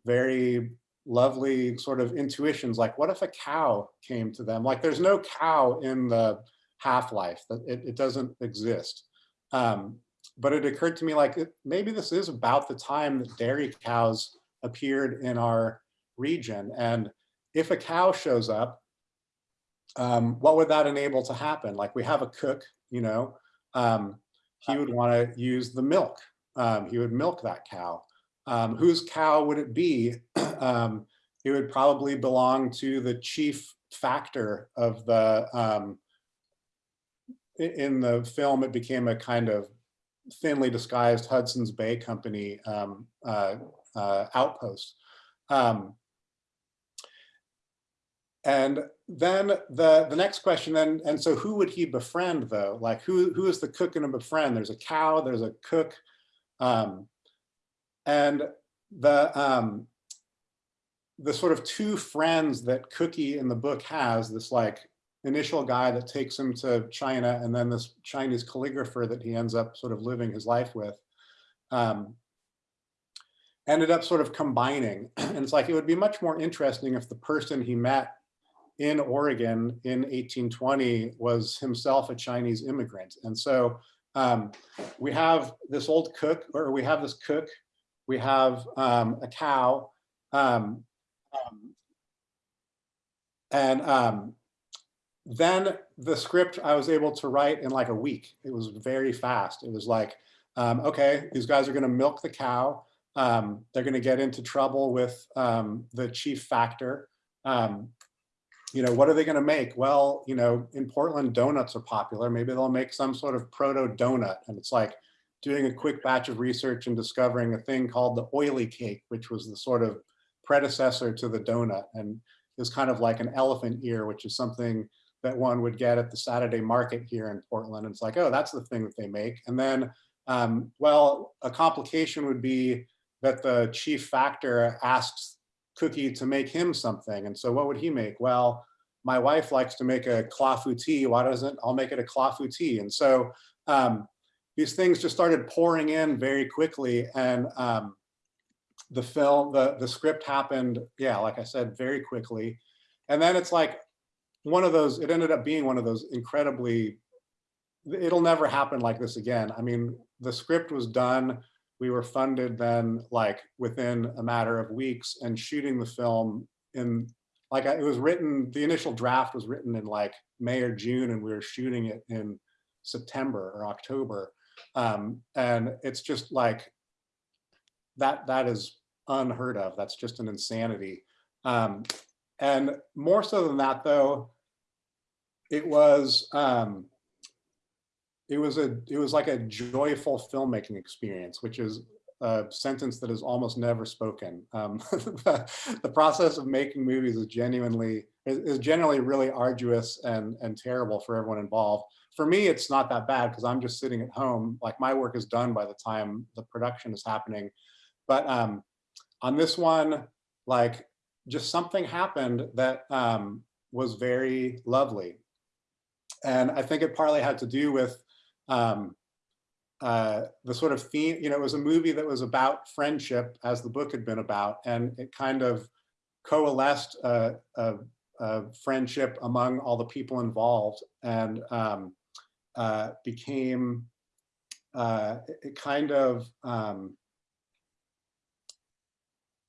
very lovely sort of intuitions like what if a cow came to them like there's no cow in the half-life that it, it doesn't exist. Um, but it occurred to me like maybe this is about the time that dairy cows appeared in our region and if a cow shows up um, what would that enable to happen? Like we have a cook you know um, he would want to use the milk um, he would milk that cow. Um, whose cow would it be? (clears throat) um, it would probably belong to the chief factor of the, um, in the film, it became a kind of thinly disguised Hudson's Bay Company um, uh, uh, outpost. Um, and then the the next question then and so who would he befriend though? Like who who is the cook going to befriend? There's a cow there's a cook. Um, and the um, the sort of two friends that Cookie in the book has, this like initial guy that takes him to China and then this Chinese calligrapher that he ends up sort of living his life with, um, ended up sort of combining. (clears throat) And it's like, it would be much more interesting if the person he met in Oregon in 1820 was himself a Chinese immigrant. And so um, we have this old cook, or we have this cook we have um, a cow, um, um, and um, then the script I was able to write in like a week. It was very fast. It was like, um, okay, these guys are going to milk the cow. Um, they're going to get into trouble with the chief factor. you know, what are they going to make? Well, you know, in Portland, donuts are popular. Maybe they'll make some sort of proto donut. And it's like, doing a quick batch of research and discovering a thing called the oily cake, which was the sort of predecessor to the donut and is kind of like an elephant ear, which is something that one would get at the Saturday market here in Portland. And it's like, oh, that's the thing that they make. And then, um, well, a complication would be that the chief factor asks Cookie to make him something. And so what would he make? Well, my wife likes to make a clafouti. Why doesn't I'll make it a clafouti? And so um, these things just started pouring in very quickly and um, the film, the, the script happened, yeah, like I said, very quickly. And then it's like one of those, it ended up being one of those incredibly, it'll never happen like this again. I mean, the script was done, we were funded then like within a matter of weeks and shooting the film in, like it was written, the initial draft was written in like May or June and we were shooting it in September or October. Um, and it's just like, that, that is unheard of. That's just an insanity. Um, and more so than that, though, it was, um, it was a, it was like a joyful filmmaking experience, which is a sentence that is almost never spoken. Um, (laughs) the, the process of making movies is genuinely, is, generally really arduous and, and terrible for everyone involved. For me, it's not that bad because I'm just sitting at home. Like my work is done by the time the production is happening. But um, on this one, like just something happened that um, was very lovely. And I think it partly had to do with um, uh, the sort of theme, you know, it was a movie that was about friendship as the book had been about, and it kind of coalesced a, a, a friendship among all the people involved and um, uh, became, uh, it, kind of um,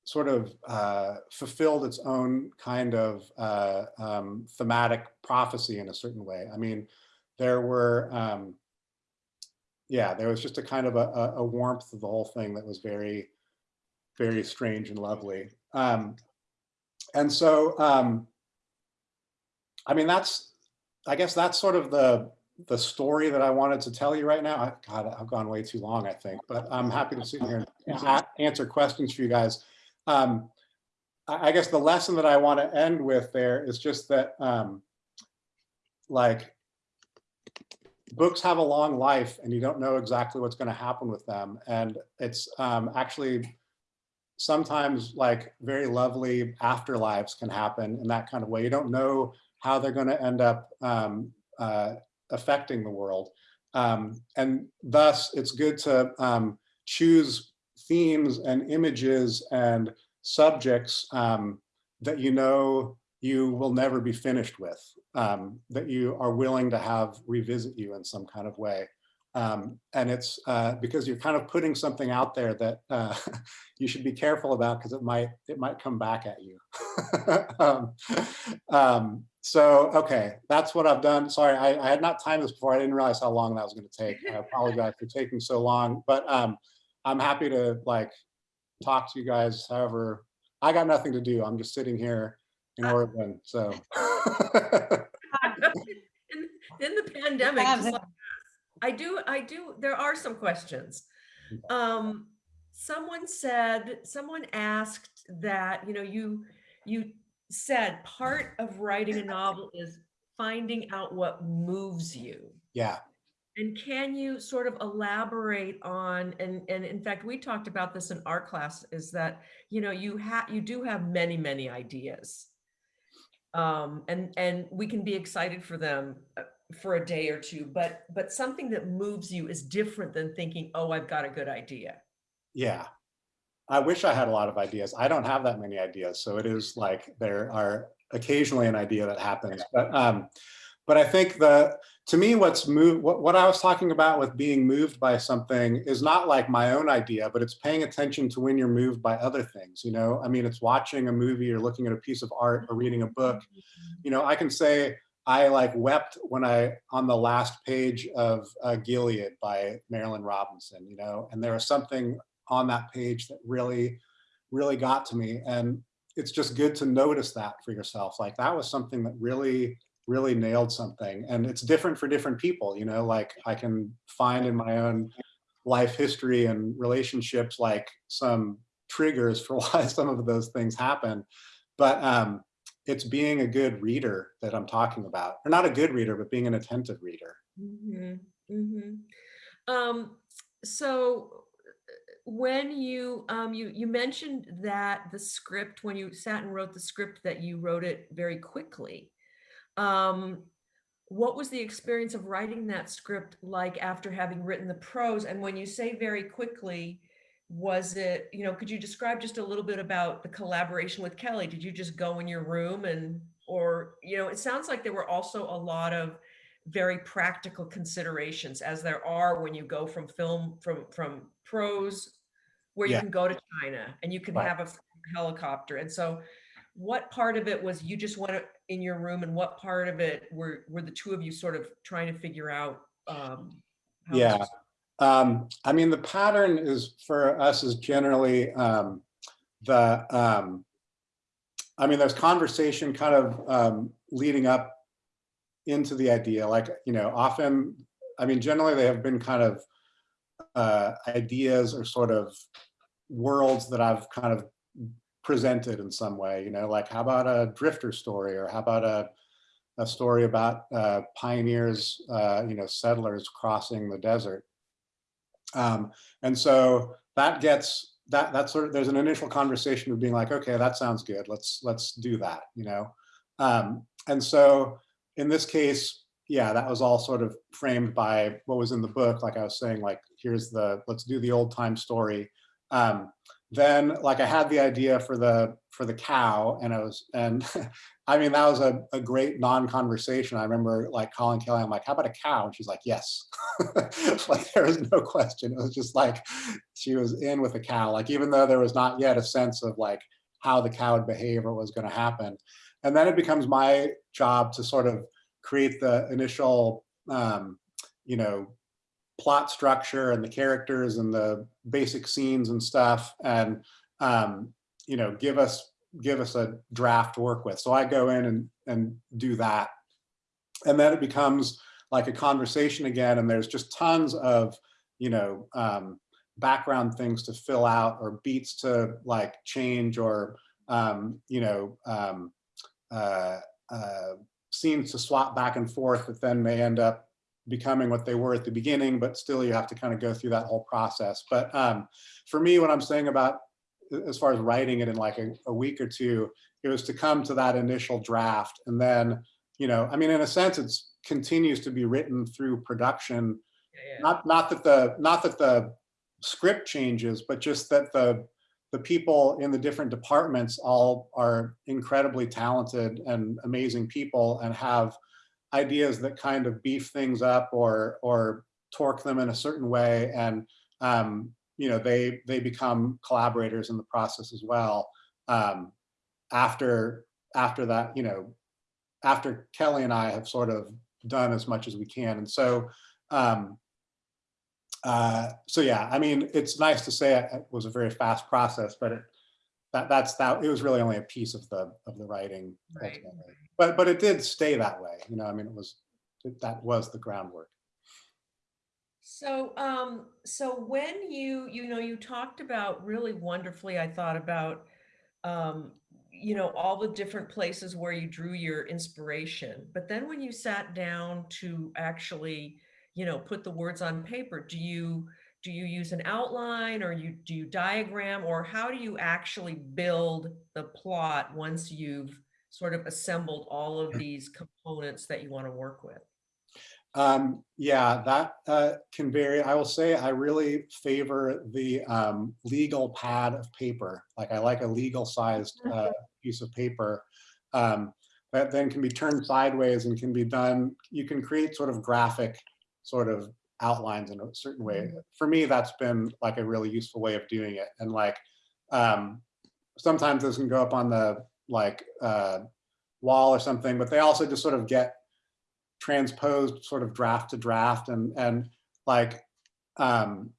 sort of uh, fulfilled its own kind of uh, um, thematic prophecy in a certain way. I mean, there were, um, yeah, there was just a kind of a, a- warmth of the whole thing that was very, very strange and lovely. Um, and so, um, I mean, that's, I guess that's sort of the, the story that I wanted to tell you right now. I, God, I've gone way too long, I think, but I'm happy to sit here and answer questions for you guys. Um, I, guess the lesson that I want to end with there is just that, um, like, books have a long life and you don't know exactly what's going to happen with them. And it's um, actually sometimes like very lovely afterlives can happen in that kind of way. You don't know how they're going to end up um, uh, affecting the world. Um, and thus it's good to um, choose themes and images and subjects um, that you know you will never be finished with, um, that you are willing to have revisit you in some kind of way. Um, and it's uh, because you're kind of putting something out there that uh, (laughs) you should be careful about because it might it might come back at you. (laughs) um, um, so, okay, that's what I've done. Sorry, I, I had not timed this before. I didn't realize how long that was going to take. I apologize for taking so long, but um, I'm happy to like talk to you guys. However, I got nothing to do. I'm just sitting here in Oregon. So, (laughs) (laughs) In, in the pandemic, just like. I do, I do, there are some questions. Um, someone said, someone asked that, you know, you, you said part of writing a novel is finding out what moves you. yeah, And can you sort of elaborate on, and, and in fact, we talked about this in our class, is that, you know, you have, you do have many, many ideas. Um, and, and we can be excited for them uh, for a day or two, but, but something that moves you is different than thinking, oh, I've got a good idea. yeah. I wish I had a lot of ideas. I don't have that many ideas. So it is like there are occasionally an idea that happens. But um, but I think the to me what's moved what, what I was talking about with being moved by something is not like my own idea, but it's paying attention to when you're moved by other things. You know, I mean, it's watching a movie or looking at a piece of art or reading a book. You know, I can say I like wept when I on the last page of uh, Gilead by Marilynne Robinson. You know, and there was something on that page that really, really got to me. And it's just good to notice that for yourself. Like that was something that really, really nailed something. And it's different for different people, you know, like I can find in my own life history and relationships, like some triggers for (laughs) why some of those things happen. But um, it's being a good reader that I'm talking about, or not a good reader, but being an attentive reader. Mm -hmm. Mm -hmm. Um, so uh, when you, um, you, you mentioned that the script, when you sat and wrote the script, that you wrote it very quickly. Um, what was the experience of writing that script like after having written the prose? And when you say very quickly, was it, you know, could you describe just a little bit about the collaboration with Kelly? Did you just go in your room and, or, you know, it sounds like there were also a lot of very practical considerations as there are when you go from film, from, from prose, where you can go to China and you can Right. have a helicopter. And so what part of it was you just went in your room and what part of it were, were the two of you sort of trying to figure out? um, how Yeah. Um, I mean, the pattern is for us is generally um, the, um, I mean, there's conversation kind of um, leading up into the idea, like, you know, often, I mean, generally they have been kind of uh, ideas or sort of worlds that I've kind of presented in some way, you know, like how about a drifter story or how about a, a story about uh, pioneers, uh, you know, settlers crossing the desert. Um, and so that gets that that sort of there's an initial conversation of being like, okay, that sounds good. Let's let's do that, you know. Um, and so in this case, yeah, that was all sort of framed by what was in the book. Like I was saying, like here's the let's do the old time story. Um, then like I had the idea for the for the cow and I was and (laughs) I mean that was a, a great non-conversation. I remember like calling Kelly, I'm like, how about a cow? And she's like, yes. (laughs) like there was no question. It was just like she was in with a cow, like even though there was not yet a sense of like how the cow would behave or what was going to happen. And then it becomes my job to sort of create the initial um, you know, plot structure and the characters and the basic scenes and stuff and um, you know give us give us a draft to work with. So i go in and and do that. And then it becomes like a conversation again and there's just tons of you know um, background things to fill out or beats to like change or um, you know um, uh, uh, scenes to swap back and forth that then may end up becoming what they were at the beginning, but still you have to kind of go through that whole process. But um, for me, what I'm saying about as far as writing it in like a, a, week or two, it was to come to that initial draft. And then, you know, I mean, in a sense, it's continues to be written through production. Yeah, yeah. Not not that the not that the script changes, but just that the the people in the different departments all are incredibly talented and amazing people and have ideas that kind of beef things up or or torque them in a certain way. And um, you know they they become collaborators in the process as well. Um, after after that you know after Kelly and I have sort of done as much as we can. And so um, uh, so yeah I mean it's nice to say it was a very fast process but it that that's that it was really only a piece of the of the writing right but but it did stay that way. You know, I mean, it was it, that was the groundwork. So, um, so when you, you know, you talked about really wonderfully, I thought about, um, you know, all the different places where you drew your inspiration. But then when you sat down to actually, you know, put the words on paper, do you, do you use an outline or you do you diagram or how do you actually build the plot once you've sort of assembled all of these components that you want to work with? Um, yeah, that uh, can vary. I will say I really favor the um, legal pad of paper. Like I like a legal sized uh, mm-hmm. piece of paper um, that then can be turned sideways and can be done. You can create sort of graphic sort of outlines in a certain way. Mm-hmm. For me, that's been like a really useful way of doing it. And like um, sometimes this can go up on the like uh, wall or something, but they also just sort of get transposed sort of draft to draft and and like um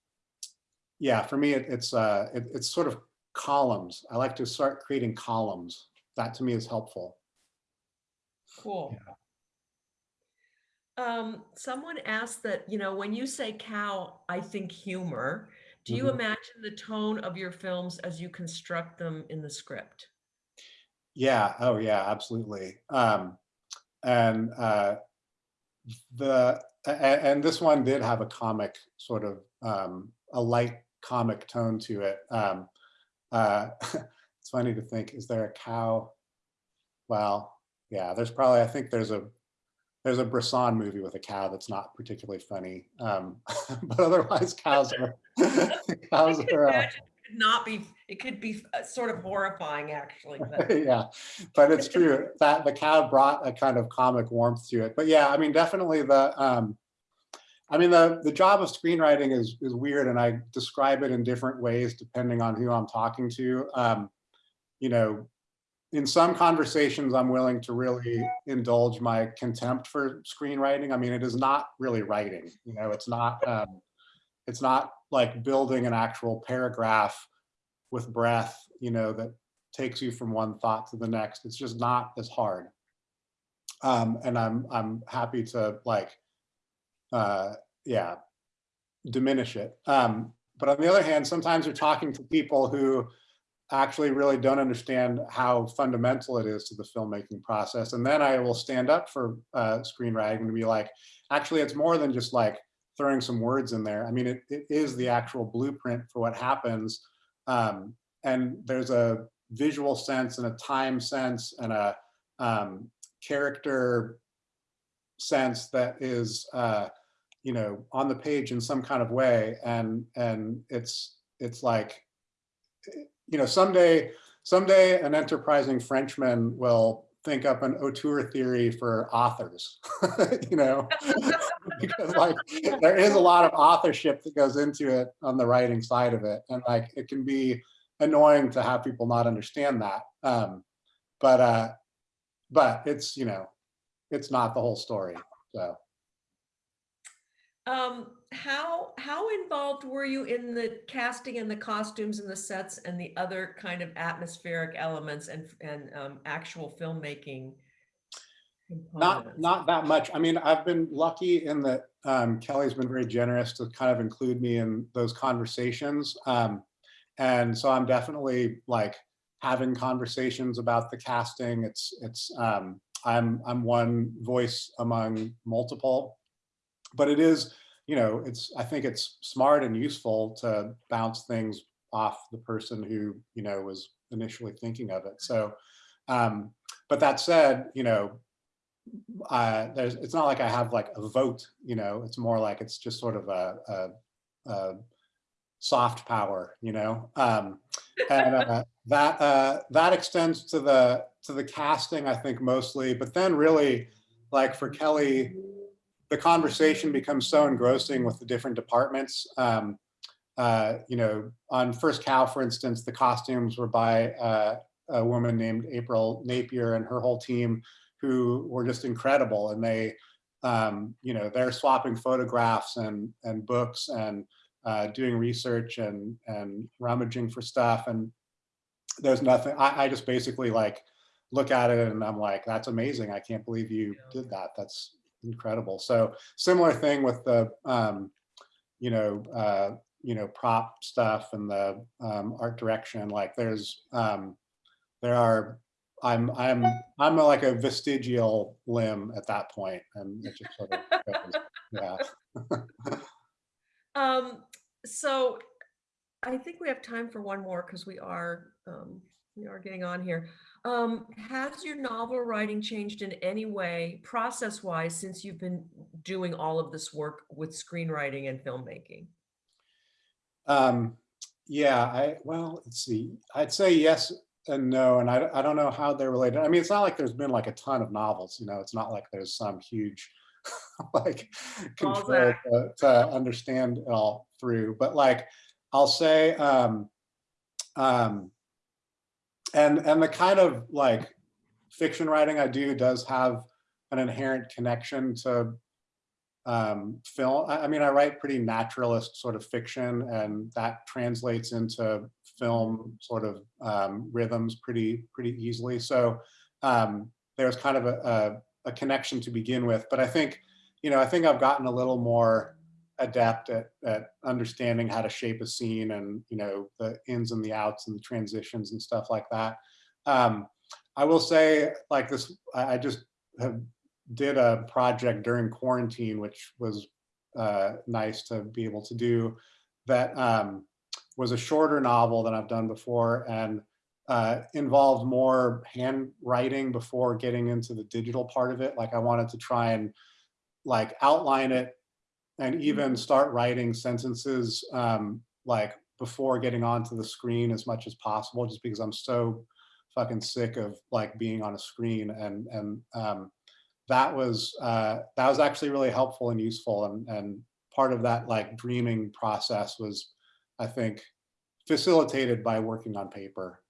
yeah for me it, it's uh it, it's sort of columns. I like to start creating columns. That to me is helpful. Cool. Yeah. um someone asked that you know when you say cow i think humor. Do you mm -hmm. imagine the tone of your films as you construct them in the script yeah. Oh, yeah. Absolutely. Um, and uh, the and, and, this one did have a comic sort of um, a light comic tone to it. Um, uh, (laughs) it's funny to think: is there a cow? Well, yeah. There's probably. I think there's a there's a Bresson movie with a cow that's not particularly funny, um, (laughs) but otherwise cows are (laughs) cows are. Uh, not be, it could be uh, sort of horrifying actually. (laughs) But. yeah, but it's (laughs) true that the cow brought a kind of comic warmth to it. But yeah, I mean, definitely the, um, I mean, the, the job of screenwriting is, is weird and I describe it in different ways depending on who I'm talking to. Um, you know, in some conversations, I'm willing to really indulge my contempt for screenwriting. I mean, it is not really writing, you know, it's not, um, it's not like building an actual paragraph with breath, you know, that takes you from one thought to the next. It's just not as hard. Um, and I'm, I'm happy to like, uh, yeah, diminish it. Um, but on the other hand, sometimes you're talking to people who actually really don't understand how fundamental it is to the filmmaking process. And then I will stand up for uh, screenwriting and be like, actually, it's more than just like throwing some words in there. I mean, it, it is the actual blueprint for what happens. Um, and there's a visual sense and a time sense and a um, character sense that is, uh, you know, on the page in some kind of way. And, and it's, it's like, you know, someday, someday an enterprising Frenchman will think up an auteur theory for authors, (laughs) you know, (laughs) (laughs) because like there is a lot of authorship that goes into it on the writing side of it. And like, it can be annoying to have people not understand that. Um, but, uh, but it's, you know, it's not the whole story. So. Um, how, how involved were you in the casting and the costumes and the sets and the other kind of atmospheric elements and, and, um, actual filmmaking? Not, not that much. I mean, I've been lucky in that um, Kelly's been very generous to kind of include me in those conversations. Um, and so I'm definitely like having conversations about the casting. It's, it's, um, I'm, I'm one voice among multiple, but it is, you know, it's, I think it's smart and useful to bounce things off the person who, you know, was initially thinking of it. So, um, but that said, you know, there's, it's not like I have like a vote, you know, it's more like it's just sort of a, a, a soft power, you know, um, and uh, that uh, that extends to the to the casting, I think mostly, but then really, like for Kelly, the conversation becomes so engrossing with the different departments. Um, uh, you know, on First Cow, for instance, the costumes were by uh, a woman named April Napier and her whole team who were just incredible. And they, um, you know, they're swapping photographs and, and books and uh, doing research and, and rummaging for stuff. And there's nothing, I, I just basically like look at it and I'm like, that's amazing. I can't believe you did that. That's incredible. So similar thing with the, um, you know, uh, you know, prop stuff and the um, art direction. Like there's, um, there are I'm I'm I'm like a vestigial limb at that point, and it just sort of goes, yeah. (laughs) Um, so I think we have time for one more because we are, um, we are getting on here. Um, has your novel writing changed in any way, process-wise, since you've been doing all of this work with screenwriting and filmmaking? Um, yeah, I well, let's see. I'd say yes and no, and I I don't know how they're related. I mean, it's not like there's been like a ton of novels, you know. It's not like there's some huge (laughs) like control to, to understand it all through. But like, I'll say, um, um, and and the kind of like fiction writing I do does have an inherent connection to um, film. I, I mean, I write pretty naturalist sort of fiction, and that translates into film sort of um, rhythms pretty pretty easily. So um, there's kind of a, a, a connection to begin with. But I think, you know, I think I've gotten a little more adept at, at understanding how to shape a scene and, you know, the ins and the outs and the transitions and stuff like that. Um, I will say like this, I just have did a project during quarantine, which was uh, nice to be able to do that um, was a shorter novel than I've done before and uh, involved more handwriting before getting into the digital part of it. Like I wanted to try and like outline it and even start writing sentences um, like before getting onto the screen as much as possible, just because I'm so fucking sick of like being on a screen and and um, that was uh, that was actually really helpful and useful and and part of that like dreaming process was I think facilitated by working on paper.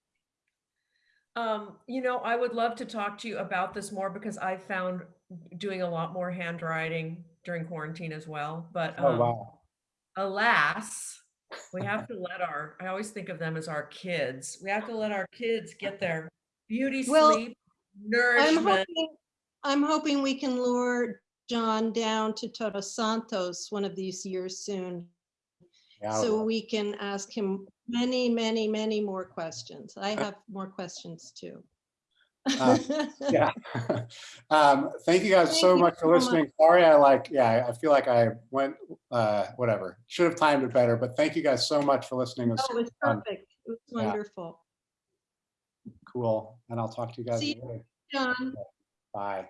Um, you know, I would love to talk to you about this more because I found doing a lot more handwriting during quarantine as well, but Oh um, wow. alas, we have to let our, I always think of them as our kids. We have to let our kids get their beauty Well, sleep, I'm nourishment. hoping, I'm hoping we can lure Jon down to Todos Santos one of these years soon. Yeah, So we can ask him many, many, many more questions. I have more questions too. Uh, (laughs) yeah. (laughs) um, thank you guys Thank so you much so for much. listening. Sorry, I like, yeah, I feel like I went, uh, whatever. Should have timed it better, but thank you guys so much for listening. It was Oh, it was perfect. It was Yeah. wonderful. cool. And I'll talk to you guys See you. Jon. Bye.